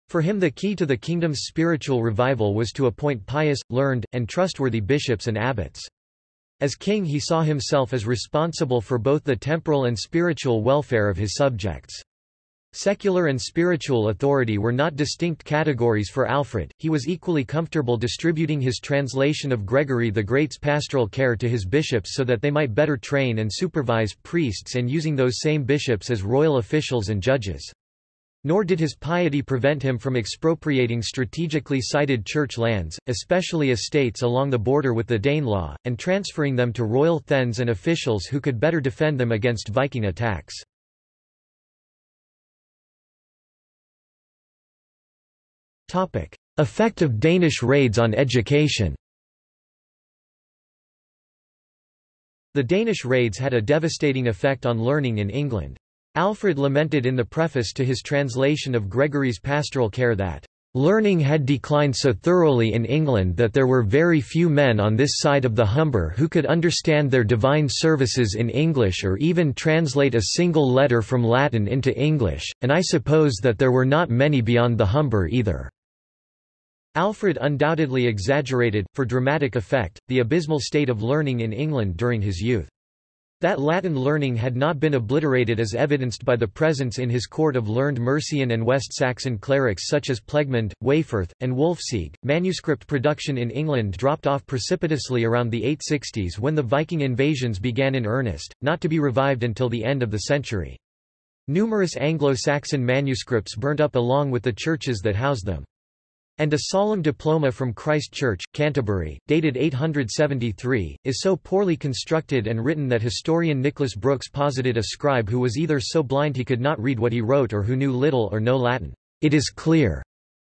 For him the key to the kingdom's spiritual revival was to appoint pious, learned, and trustworthy bishops and abbots. As king he saw himself as responsible for both the temporal and spiritual welfare of his subjects. Secular and spiritual authority were not distinct categories for Alfred, he was equally comfortable distributing his translation of Gregory the Great's pastoral care to his bishops so that they might better train and supervise priests and using those same bishops as royal officials and judges. Nor did his piety prevent him from expropriating strategically sited church lands, especially estates along the border with the Danelaw, and transferring them to royal thegns and officials who could better defend them against Viking attacks. Effect of Danish raids on education The Danish raids had a devastating effect on learning in England. Alfred lamented in the preface to his translation of Gregory's Pastoral Care that, "...learning had declined so thoroughly in England that there were very few men on this side of the Humber who could understand their divine services in English or even translate a single letter from Latin into English, and I suppose that there were not many beyond the Humber either." Alfred undoubtedly exaggerated, for dramatic effect, the abysmal state of learning in England during his youth. That Latin learning had not been obliterated is evidenced by the presence in his court of learned Mercian and West Saxon clerics such as Plegmund, Werferth, and Wulfsige. Manuscript production in England dropped off precipitously around the 860s when the Viking invasions began in earnest, not to be revived until the end of the century. Numerous Anglo-Saxon manuscripts burnt up along with the churches that housed them and a solemn diploma from Christ Church, Canterbury, dated 873, is so poorly constructed and written that historian Nicholas Brooks posited a scribe who was either so blind he could not read what he wrote or who knew little or no Latin. It is clear,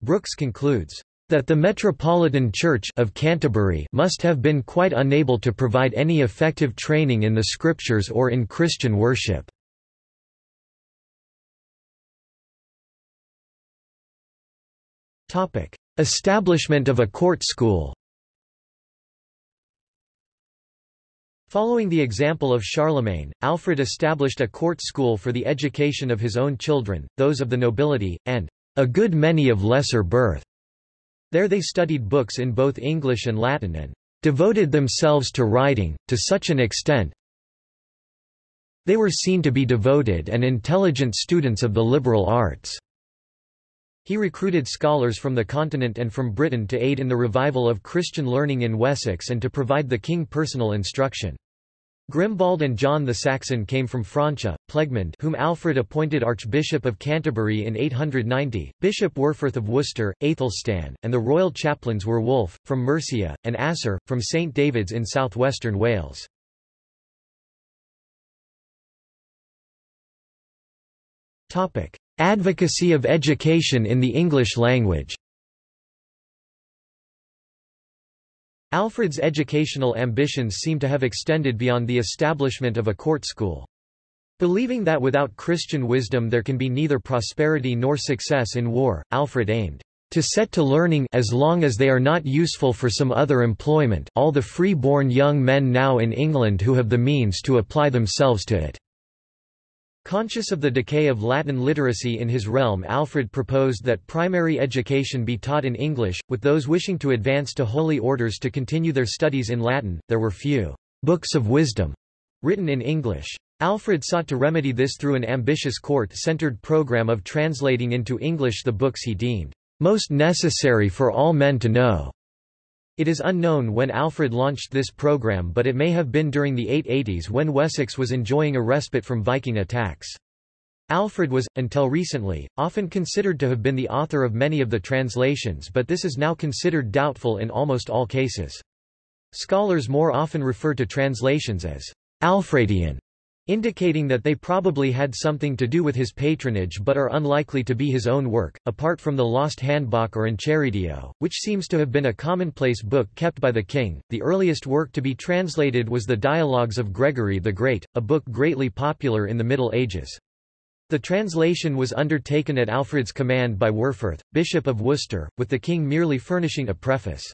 Brooks concludes, that the Metropolitan Church of Canterbury must have been quite unable to provide any effective training in the Scriptures or in Christian worship. Establishment of a court school Following the example of Charlemagne, Alfred established a court school for the education of his own children, those of the nobility, and a good many of lesser birth. There they studied books in both English and Latin and devoted themselves to writing, to such an extent they were seen to be devoted and intelligent students of the liberal arts. He recruited scholars from the continent and from Britain to aid in the revival of Christian learning in Wessex and to provide the king personal instruction. Grimbald and John the Saxon came from Francia, Plegmund whom Alfred appointed Archbishop of Canterbury in 890, Bishop Werferth of Worcester, Aethelstan, and the royal chaplains Werwulf, from Mercia, and Asser, from St David's in southwestern Wales. Advocacy of education in the English language Alfred's educational ambitions seem to have extended beyond the establishment of a court school. Believing that without Christian wisdom there can be neither prosperity nor success in war, Alfred aimed to set to learning as long as they are not useful for some other employment all the free-born young men now in England who have the means to apply themselves to it. Conscious of the decay of Latin literacy in his realm Alfred proposed that primary education be taught in English, with those wishing to advance to holy orders to continue their studies in Latin. There were few books of wisdom written in English. Alfred sought to remedy this through an ambitious court-centered program of translating into English the books he deemed most necessary for all men to know. It is unknown when Alfred launched this program but it may have been during the 880s when Wessex was enjoying a respite from Viking attacks. Alfred was, until recently, often considered to have been the author of many of the translations but this is now considered doubtful in almost all cases. Scholars more often refer to translations as Alfredian, indicating that they probably had something to do with his patronage but are unlikely to be his own work, apart from the lost Handboc or Enchiridion, which seems to have been a commonplace book kept by the king. The earliest work to be translated was the Dialogues of Gregory the Great, a book greatly popular in the Middle Ages. The translation was undertaken at Alfred's command by Werferth, Bishop of Worcester, with the king merely furnishing a preface.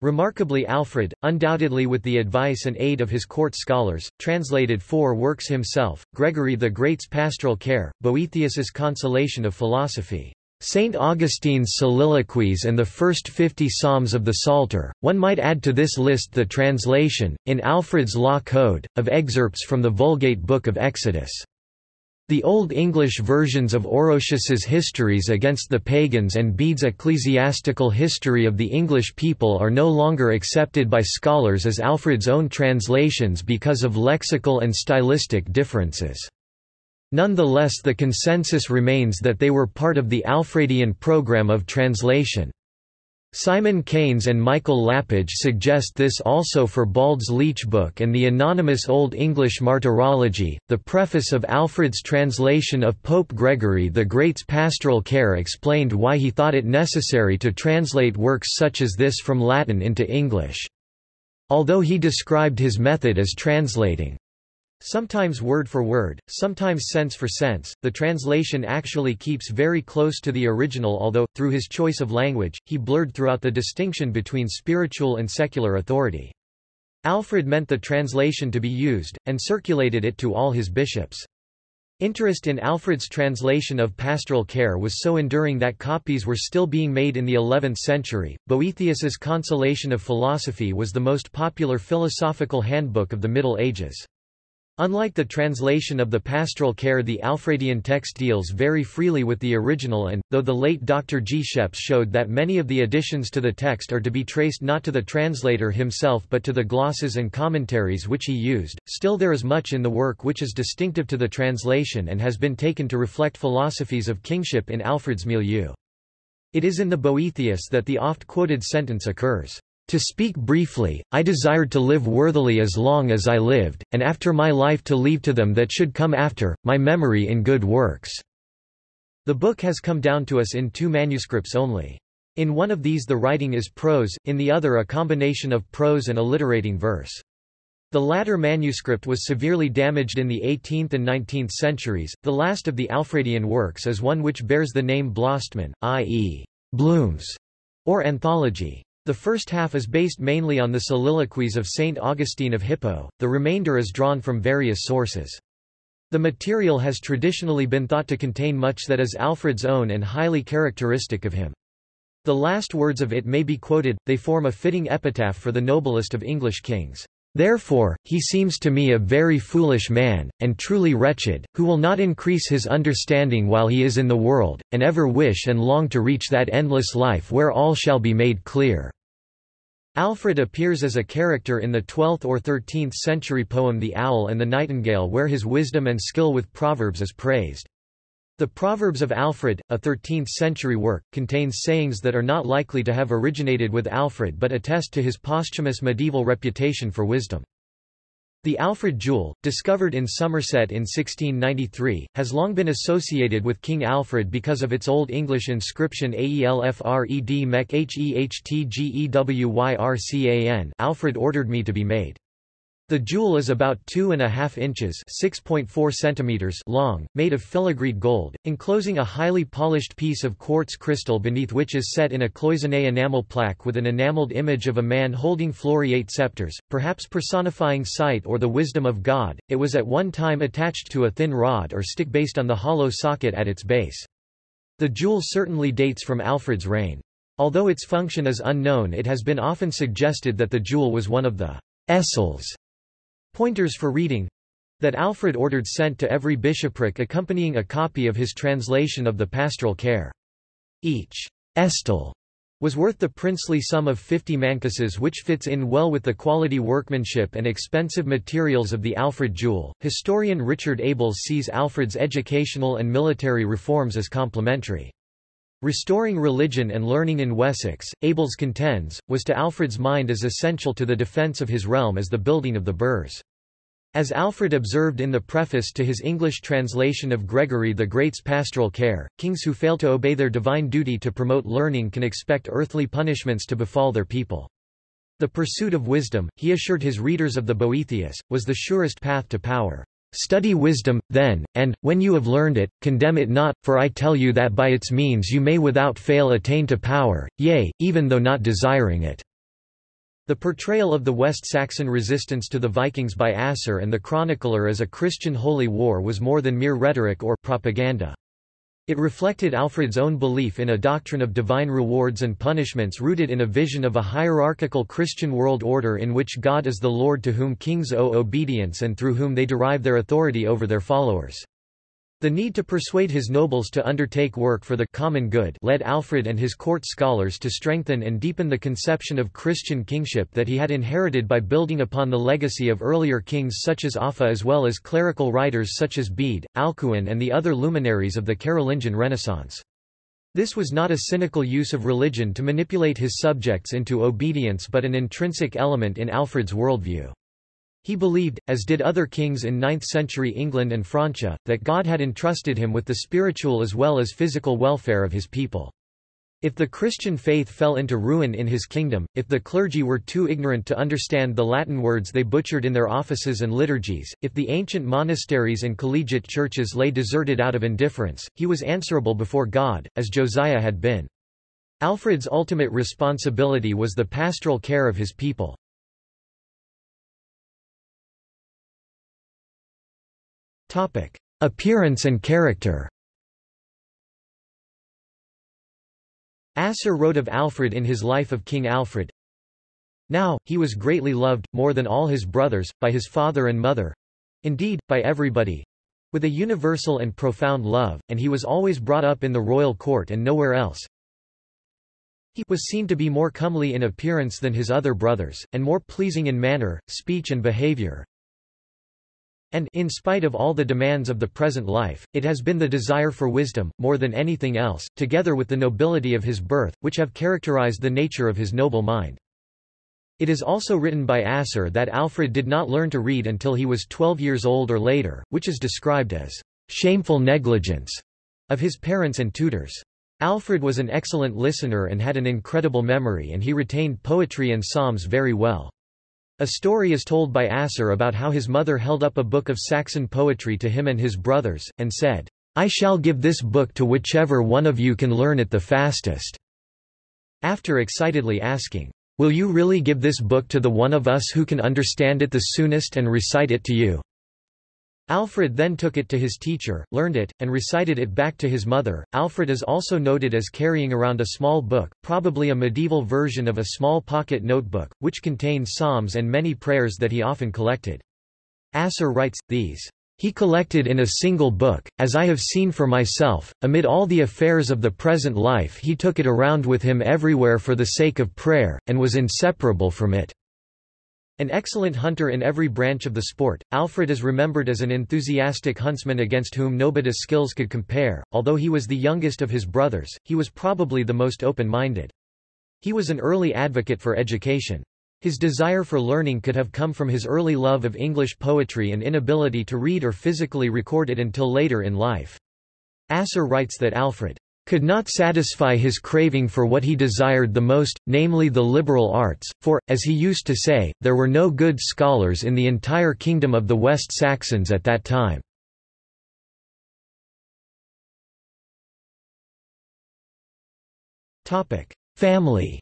Remarkably Alfred, undoubtedly with the advice and aid of his court scholars, translated four works himself, Gregory the Great's Pastoral Care, Boethius's Consolation of Philosophy, St. Augustine's Soliloquies and the first fifty Psalms of the Psalter. One might add to this list the translation, in Alfred's Law Code, of excerpts from the Vulgate Book of Exodus. The Old English versions of Orosius's Histories against the Pagans and Bede's Ecclesiastical History of the English People are no longer accepted by scholars as Alfred's own translations because of lexical and stylistic differences. Nonetheless the consensus remains that they were part of the Alfredian program of translation. Simon Keynes and Michael Lapidge suggest this also for Bald's Leech Book and the anonymous Old English Martyrology. The preface of Alfred's translation of Pope Gregory the Great's pastoral care explained why he thought it necessary to translate works such as this from Latin into English. Although he described his method as translating Sometimes word for word, sometimes sense for sense, the translation actually keeps very close to the original although, through his choice of language, he blurred throughout the distinction between spiritual and secular authority. Alfred meant the translation to be used, and circulated it to all his bishops. Interest in Alfred's translation of pastoral care was so enduring that copies were still being made in the 11th century. Boethius's Consolation of Philosophy was the most popular philosophical handbook of the Middle Ages. Unlike the translation of the pastoral care the Alfredian text deals very freely with the original and, though the late Dr. G. Schepss showed that many of the additions to the text are to be traced not to the translator himself but to the glosses and commentaries which he used, still there is much in the work which is distinctive to the translation and has been taken to reflect philosophies of kingship in Alfred's milieu. It is in the Boethius that the oft-quoted sentence occurs. To speak briefly, I desired to live worthily as long as I lived, and after my life to leave to them that should come after, my memory in good works." The book has come down to us in two manuscripts only. In one of these the writing is prose, in the other a combination of prose and alliterating verse. The latter manuscript was severely damaged in the 18th and 19th centuries. The last of the Alfredian works is one which bears the name Blostman, i.e., Blooms, or anthology. The first half is based mainly on the soliloquies of Saint Augustine of Hippo, the remainder is drawn from various sources. The material has traditionally been thought to contain much that is Alfred's own and highly characteristic of him. The last words of it may be quoted, they form a fitting epitaph for the noblest of English kings. Therefore, he seems to me a very foolish man, and truly wretched, who will not increase his understanding while he is in the world, and ever wish and long to reach that endless life where all shall be made clear. Alfred appears as a character in the 12th or 13th century poem The Owl and the Nightingale where his wisdom and skill with proverbs is praised. The Proverbs of Alfred, a 13th-century work, contains sayings that are not likely to have originated with Alfred but attest to his posthumous medieval reputation for wisdom. The Alfred jewel, discovered in Somerset in 1693, has long been associated with King Alfred because of its Old English inscription Aelfred mec hehtgewyrcan Alfred ordered me to be made. The jewel is about two and a half inches (6.4 centimeters) long, made of filigreed gold, enclosing a highly polished piece of quartz crystal beneath which is set in a cloisonné enamel plaque with an enameled image of a man holding floriate scepters, perhaps personifying sight or the wisdom of God. It was at one time attached to a thin rod or stick based on the hollow socket at its base. The jewel certainly dates from Alfred's reign. Although its function is unknown it has been often suggested that the jewel was one of the æstels Pointers for reading that Alfred ordered sent to every bishopric accompanying a copy of his translation of the pastoral care. Each æstel was worth the princely sum of 50 mancuses which fits in well with the quality workmanship and expensive materials of the Alfred jewel. Historian Richard Abels sees Alfred's educational and military reforms as complementary. Restoring religion and learning in Wessex, Abels contends, was to Alfred's mind as essential to the defence of his realm as the building of the burhs. As Alfred observed in the preface to his English translation of Gregory the Great's pastoral care, kings who fail to obey their divine duty to promote learning can expect earthly punishments to befall their people. The pursuit of wisdom, he assured his readers of the Boethius, was the surest path to power. Study wisdom, then, and, when you have learned it, condemn it not, for I tell you that by its means you may without fail attain to power, yea, even though not desiring it. The portrayal of the West Saxon resistance to the Vikings by Asser and the chronicler as a Christian holy war was more than mere rhetoric or propaganda. It reflected Alfred's own belief in a doctrine of divine rewards and punishments rooted in a vision of a hierarchical Christian world order in which God is the Lord to whom kings owe obedience and through whom they derive their authority over their followers. The need to persuade his nobles to undertake work for the common good led Alfred and his court scholars to strengthen and deepen the conception of Christian kingship that he had inherited by building upon the legacy of earlier kings such as Offa as well as clerical writers such as Bede, Alcuin and the other luminaries of the Carolingian Renaissance. This was not a cynical use of religion to manipulate his subjects into obedience but an intrinsic element in Alfred's worldview. He believed, as did other kings in 9th-century England and Francia, that God had entrusted him with the spiritual as well as physical welfare of his people. If the Christian faith fell into ruin in his kingdom, if the clergy were too ignorant to understand the Latin words they butchered in their offices and liturgies, if the ancient monasteries and collegiate churches lay deserted out of indifference, he was answerable before God, as Josiah had been. Alfred's ultimate responsibility was the pastoral care of his people. Appearance and character. Asser wrote of Alfred in his Life of King Alfred, Now, he was greatly loved, more than all his brothers, by his father and mother—indeed, by everybody—with a universal and profound love, and he was always brought up in the royal court and nowhere else. He was seen to be more comely in appearance than his other brothers, and more pleasing in manner, speech and behavior, and in spite of all the demands of the present life, it has been the desire for wisdom, more than anything else, together with the nobility of his birth, which have characterized the nature of his noble mind. It is also written by Asser that Alfred did not learn to read until he was 12 years old or later, which is described as shameful negligence of his parents and tutors. Alfred was an excellent listener and had an incredible memory and he retained poetry and psalms very well. A story is told by Asser about how his mother held up a book of Saxon poetry to him and his brothers, and said, I shall give this book to whichever one of you can learn it the fastest. After excitedly asking, Will you really give this book to the one of us who can understand it the soonest and recite it to you? Alfred then took it to his teacher, learned it, and recited it back to his mother. Alfred is also noted as carrying around a small book, probably a medieval version of a small pocket notebook, which contained psalms and many prayers that he often collected. Asser writes, these he collected in a single book, as I have seen for myself, amid all the affairs of the present life he took it around with him everywhere for the sake of prayer, and was inseparable from it. An excellent hunter in every branch of the sport, Alfred is remembered as an enthusiastic huntsman against whom nobody's skills could compare. Although he was the youngest of his brothers, he was probably the most open-minded. He was an early advocate for education. His desire for learning could have come from his early love of English poetry and inability to read or physically record it until later in life. Asser writes that Alfred could not satisfy his craving for what he desired the most, namely the liberal arts, for, as he used to say, there were no good scholars in the entire kingdom of the West Saxons at that time. Family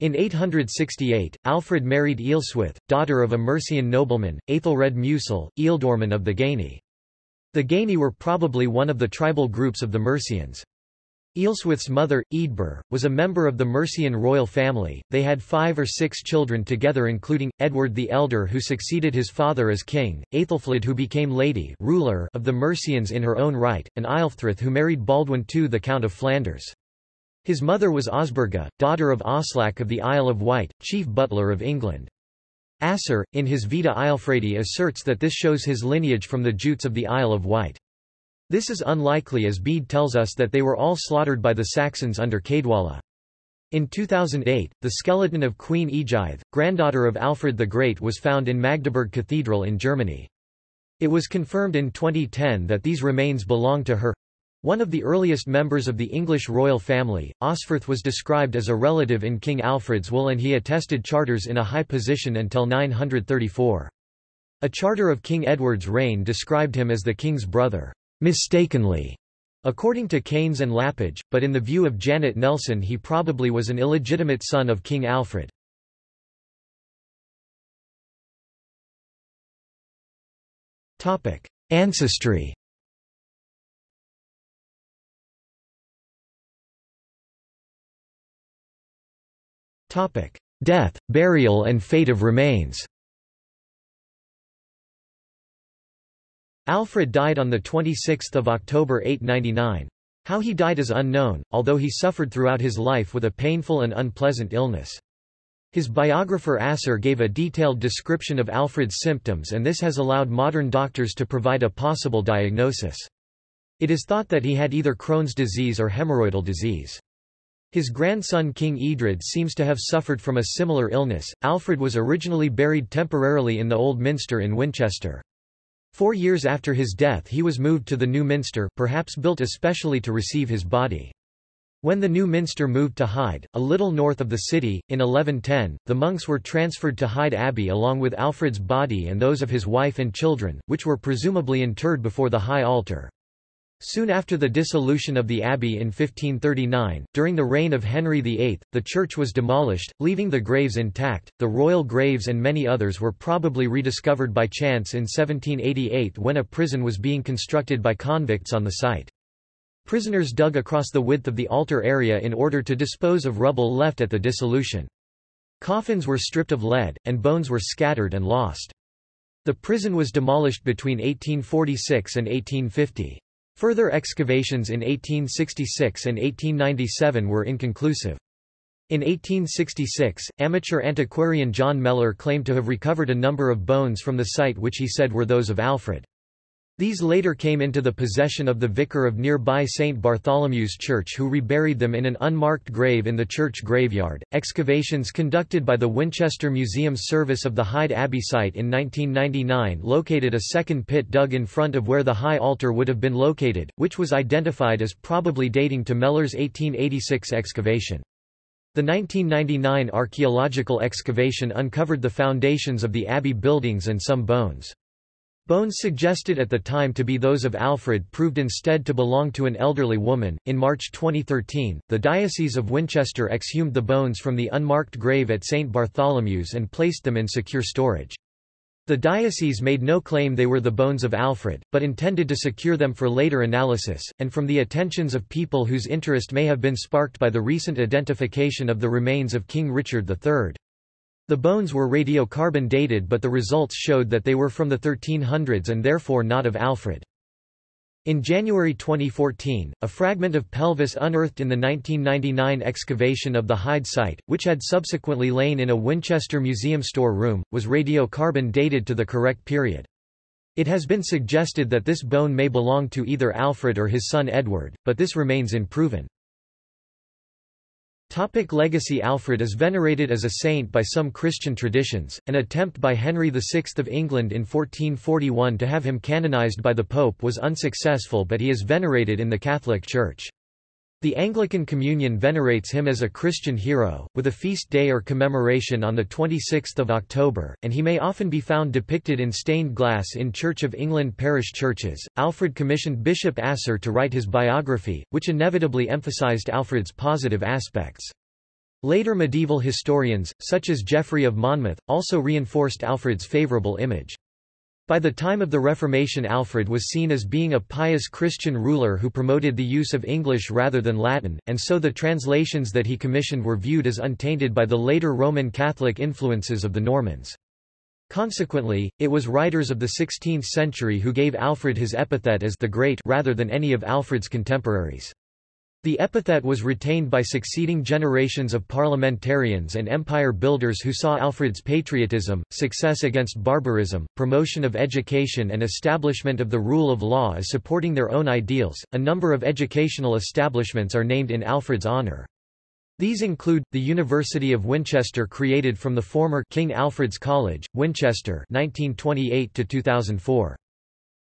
In 868, Alfred married Ealhswith, daughter of a Mercian nobleman, Aethelred Mucel, Ealdorman of the Gaeni. The Gaeni were probably one of the tribal groups of the Mercians. Ealhswith's mother, Eadburh, was a member of the Mercian royal family. They had five or six children together including, Edward the Elder who succeeded his father as king, Aethelflaed who became lady ruler of the Mercians in her own right, and Ealhthryth who married Baldwin II the Count of Flanders. His mother was Osburga, daughter of Oslac of the Isle of Wight, chief butler of England. Asser, in his Vita Ealfredi asserts that this shows his lineage from the Jutes of the Isle of Wight. This is unlikely as Bede tells us that they were all slaughtered by the Saxons under Caedwalla. In 2008, the skeleton of Queen Eadgyth, granddaughter of Alfred the Great was found in Magdeburg Cathedral in Germany. It was confirmed in 2010 that these remains belonged to her. One of the earliest members of the English royal family, Osferth was described as a relative in King Alfred's will and he attested charters in a high position until 934. A charter of King Edward's reign described him as the king's brother, mistakenly, according to Keynes and Lapidge, but in the view of Janet Nelson he probably was an illegitimate son of King Alfred. Ancestry Death, burial and fate of remains Alfred died on 26 October 899. How he died is unknown, although he suffered throughout his life with a painful and unpleasant illness. His biographer Asser gave a detailed description of Alfred's symptoms and this has allowed modern doctors to provide a possible diagnosis. It is thought that he had either Crohn's disease or hemorrhoidal disease. His grandson King Edred seems to have suffered from a similar illness. Alfred was originally buried temporarily in the Old Minster in Winchester. Four years after his death he was moved to the New Minster, perhaps built especially to receive his body. When the new minster moved to Hyde, a little north of the city, in 1110, the monks were transferred to Hyde Abbey along with Alfred's body and those of his wife and children, which were presumably interred before the high altar. Soon after the dissolution of the abbey in 1539, during the reign of Henry VIII, the church was demolished, leaving the graves intact. The royal graves and many others were probably rediscovered by chance in 1788 when a prison was being constructed by convicts on the site. Prisoners dug across the width of the altar area in order to dispose of rubble left at the dissolution. Coffins were stripped of lead, and bones were scattered and lost. The prison was demolished between 1846 and 1850. Further excavations in 1866 and 1897 were inconclusive. In 1866, amateur antiquarian John Mellor claimed to have recovered a number of bones from the site which he said were those of Alfred. These later came into the possession of the vicar of nearby St. Bartholomew's Church who reburied them in an unmarked grave in the church graveyard. Excavations conducted by the Winchester Museum Service of the Hyde Abbey site in 1999 located a second pit dug in front of where the high altar would have been located, which was identified as probably dating to Mellor's 1886 excavation. The 1999 archaeological excavation uncovered the foundations of the abbey buildings and some bones. Bones suggested at the time to be those of Alfred proved instead to belong to an elderly woman. In March 2013, the Diocese of Winchester exhumed the bones from the unmarked grave at St. Bartholomew's and placed them in secure storage. The diocese made no claim they were the bones of Alfred, but intended to secure them for later analysis, and from the attentions of people whose interest may have been sparked by the recent identification of the remains of King Richard III. The bones were radiocarbon dated but the results showed that they were from the 1300s and therefore not of Alfred. In January 2014, a fragment of pelvis unearthed in the 1999 excavation of the Hyde site, which had subsequently lain in a Winchester Museum store room, was radiocarbon dated to the correct period. It has been suggested that this bone may belong to either Alfred or his son Edward, but this remains unproven. Topic legacy Alfred is venerated as a saint by some Christian traditions. An attempt by Henry VI of England in 1441 to have him canonized by the Pope was unsuccessful but he is venerated in the Catholic Church. The Anglican Communion venerates him as a Christian hero, with a feast day or commemoration on 26 October, and he may often be found depicted in stained glass in Church of England parish churches. Alfred commissioned Bishop Asser to write his biography, which inevitably emphasized Alfred's positive aspects. Later medieval historians, such as Geoffrey of Monmouth, also reinforced Alfred's favourable image. By the time of the Reformation Alfred was seen as being a pious Christian ruler who promoted the use of English rather than Latin, and so the translations that he commissioned were viewed as untainted by the later Roman Catholic influences of the Normans. Consequently, it was writers of the 16th century who gave Alfred his epithet as the Great rather than any of Alfred's contemporaries. The epithet was retained by succeeding generations of parliamentarians and empire builders who saw Alfred's patriotism, success against barbarism, promotion of education, and establishment of the rule of law as supporting their own ideals. A number of educational establishments are named in Alfred's honor. These include, the University of Winchester created from the former King Alfred's College, Winchester 1928 to 2004.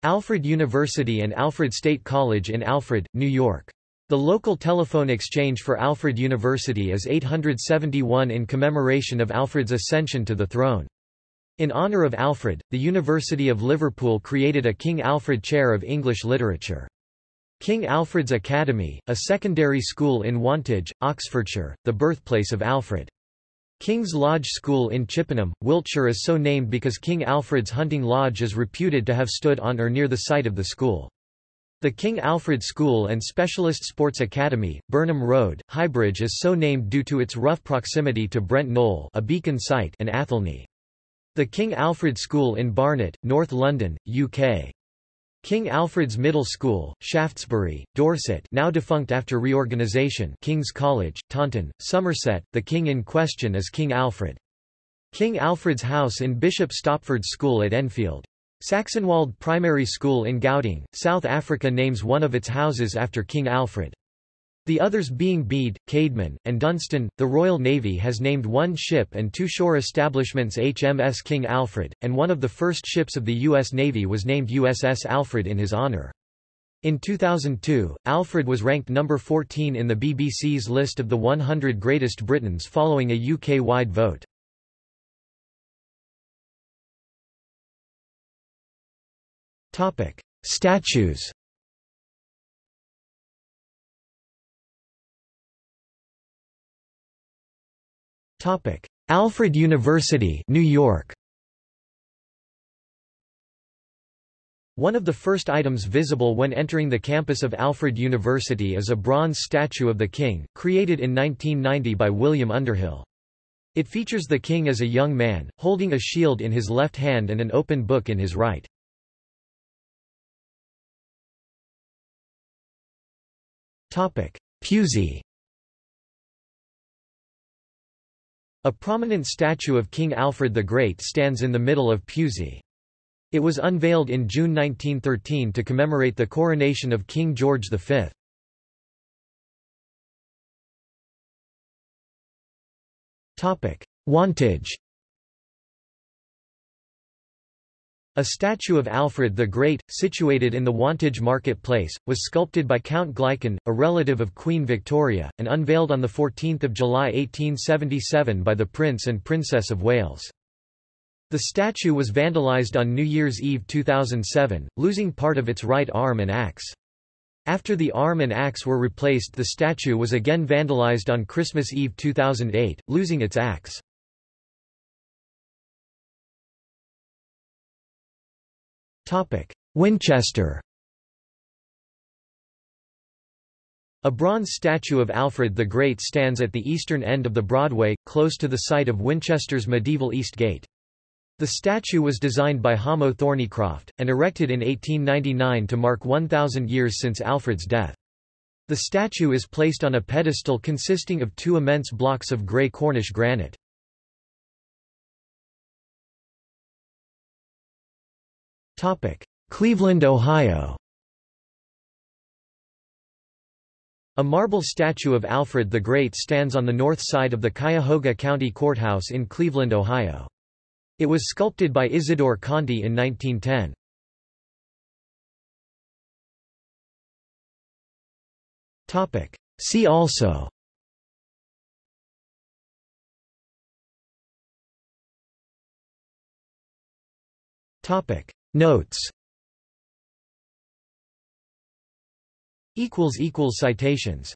Alfred University and Alfred State College in Alfred, New York. The local telephone exchange for Alfred University is 871 in commemoration of Alfred's ascension to the throne. In honour of Alfred, the University of Liverpool created a King Alfred Chair of English Literature. King Alfred's Academy, a secondary school in Wantage, Oxfordshire, the birthplace of Alfred. King's Lodge School in Chippenham, Wiltshire is so named because King Alfred's hunting lodge is reputed to have stood on or near the site of the school. The King Alfred School and Specialist Sports Academy, Burnham Road, Highbridge is so named due to its rough proximity to Brent Knoll a beacon site and Athelney. The King Alfred School in Barnet, North London, UK. King Alfred's Middle School, Shaftesbury, Dorset now defunct after reorganisation King's College, Taunton, Somerset, the king in question is King Alfred. King Alfred's House in Bishop Stopford School at Enfield. Saxonwold Primary School in Gauteng, South Africa names one of its houses after King Alfred. The others being Bede, Caedmon, and Dunstan. The Royal Navy has named one ship and two shore establishments HMS King Alfred, and one of the first ships of the U.S. Navy was named USS Alfred in his honor. In 2002, Alfred was ranked number 14 in the BBC's list of the 100 greatest Britons following a UK-wide vote. Statues Topic: Alfred University, New York. One of the first items visible when entering the campus of Alfred University is a bronze statue of the king, created in 1990 by William Underhill. It features the king as a young man, holding a shield in his left hand and an open book in his right. Pewsey A prominent statue of King Alfred the Great stands in the middle of Pewsey. It was unveiled in June 1913 to commemorate the coronation of King George V. Wantage A statue of Alfred the Great, situated in the Wantage marketplace, was sculpted by Count Gleichen, a relative of Queen Victoria, and unveiled on 14 July 1877 by the Prince and Princess of Wales. The statue was vandalised on New Year's Eve 2007, losing part of its right arm and axe. After the arm and axe were replaced the statue was again vandalised on Christmas Eve 2008, losing its axe. Winchester A bronze statue of Alfred the Great stands at the eastern end of the Broadway, close to the site of Winchester's medieval East Gate. The statue was designed by Hamo Thornycroft, and erected in 1899 to mark 1,000 years since Alfred's death. The statue is placed on a pedestal consisting of two immense blocks of grey Cornish granite. Cleveland, Ohio. A marble statue of Alfred the Great stands on the north side of the Cuyahoga County Courthouse in Cleveland, Ohio. It was sculpted by Isidore Konti in 1910. See also. Topic Notes. Citations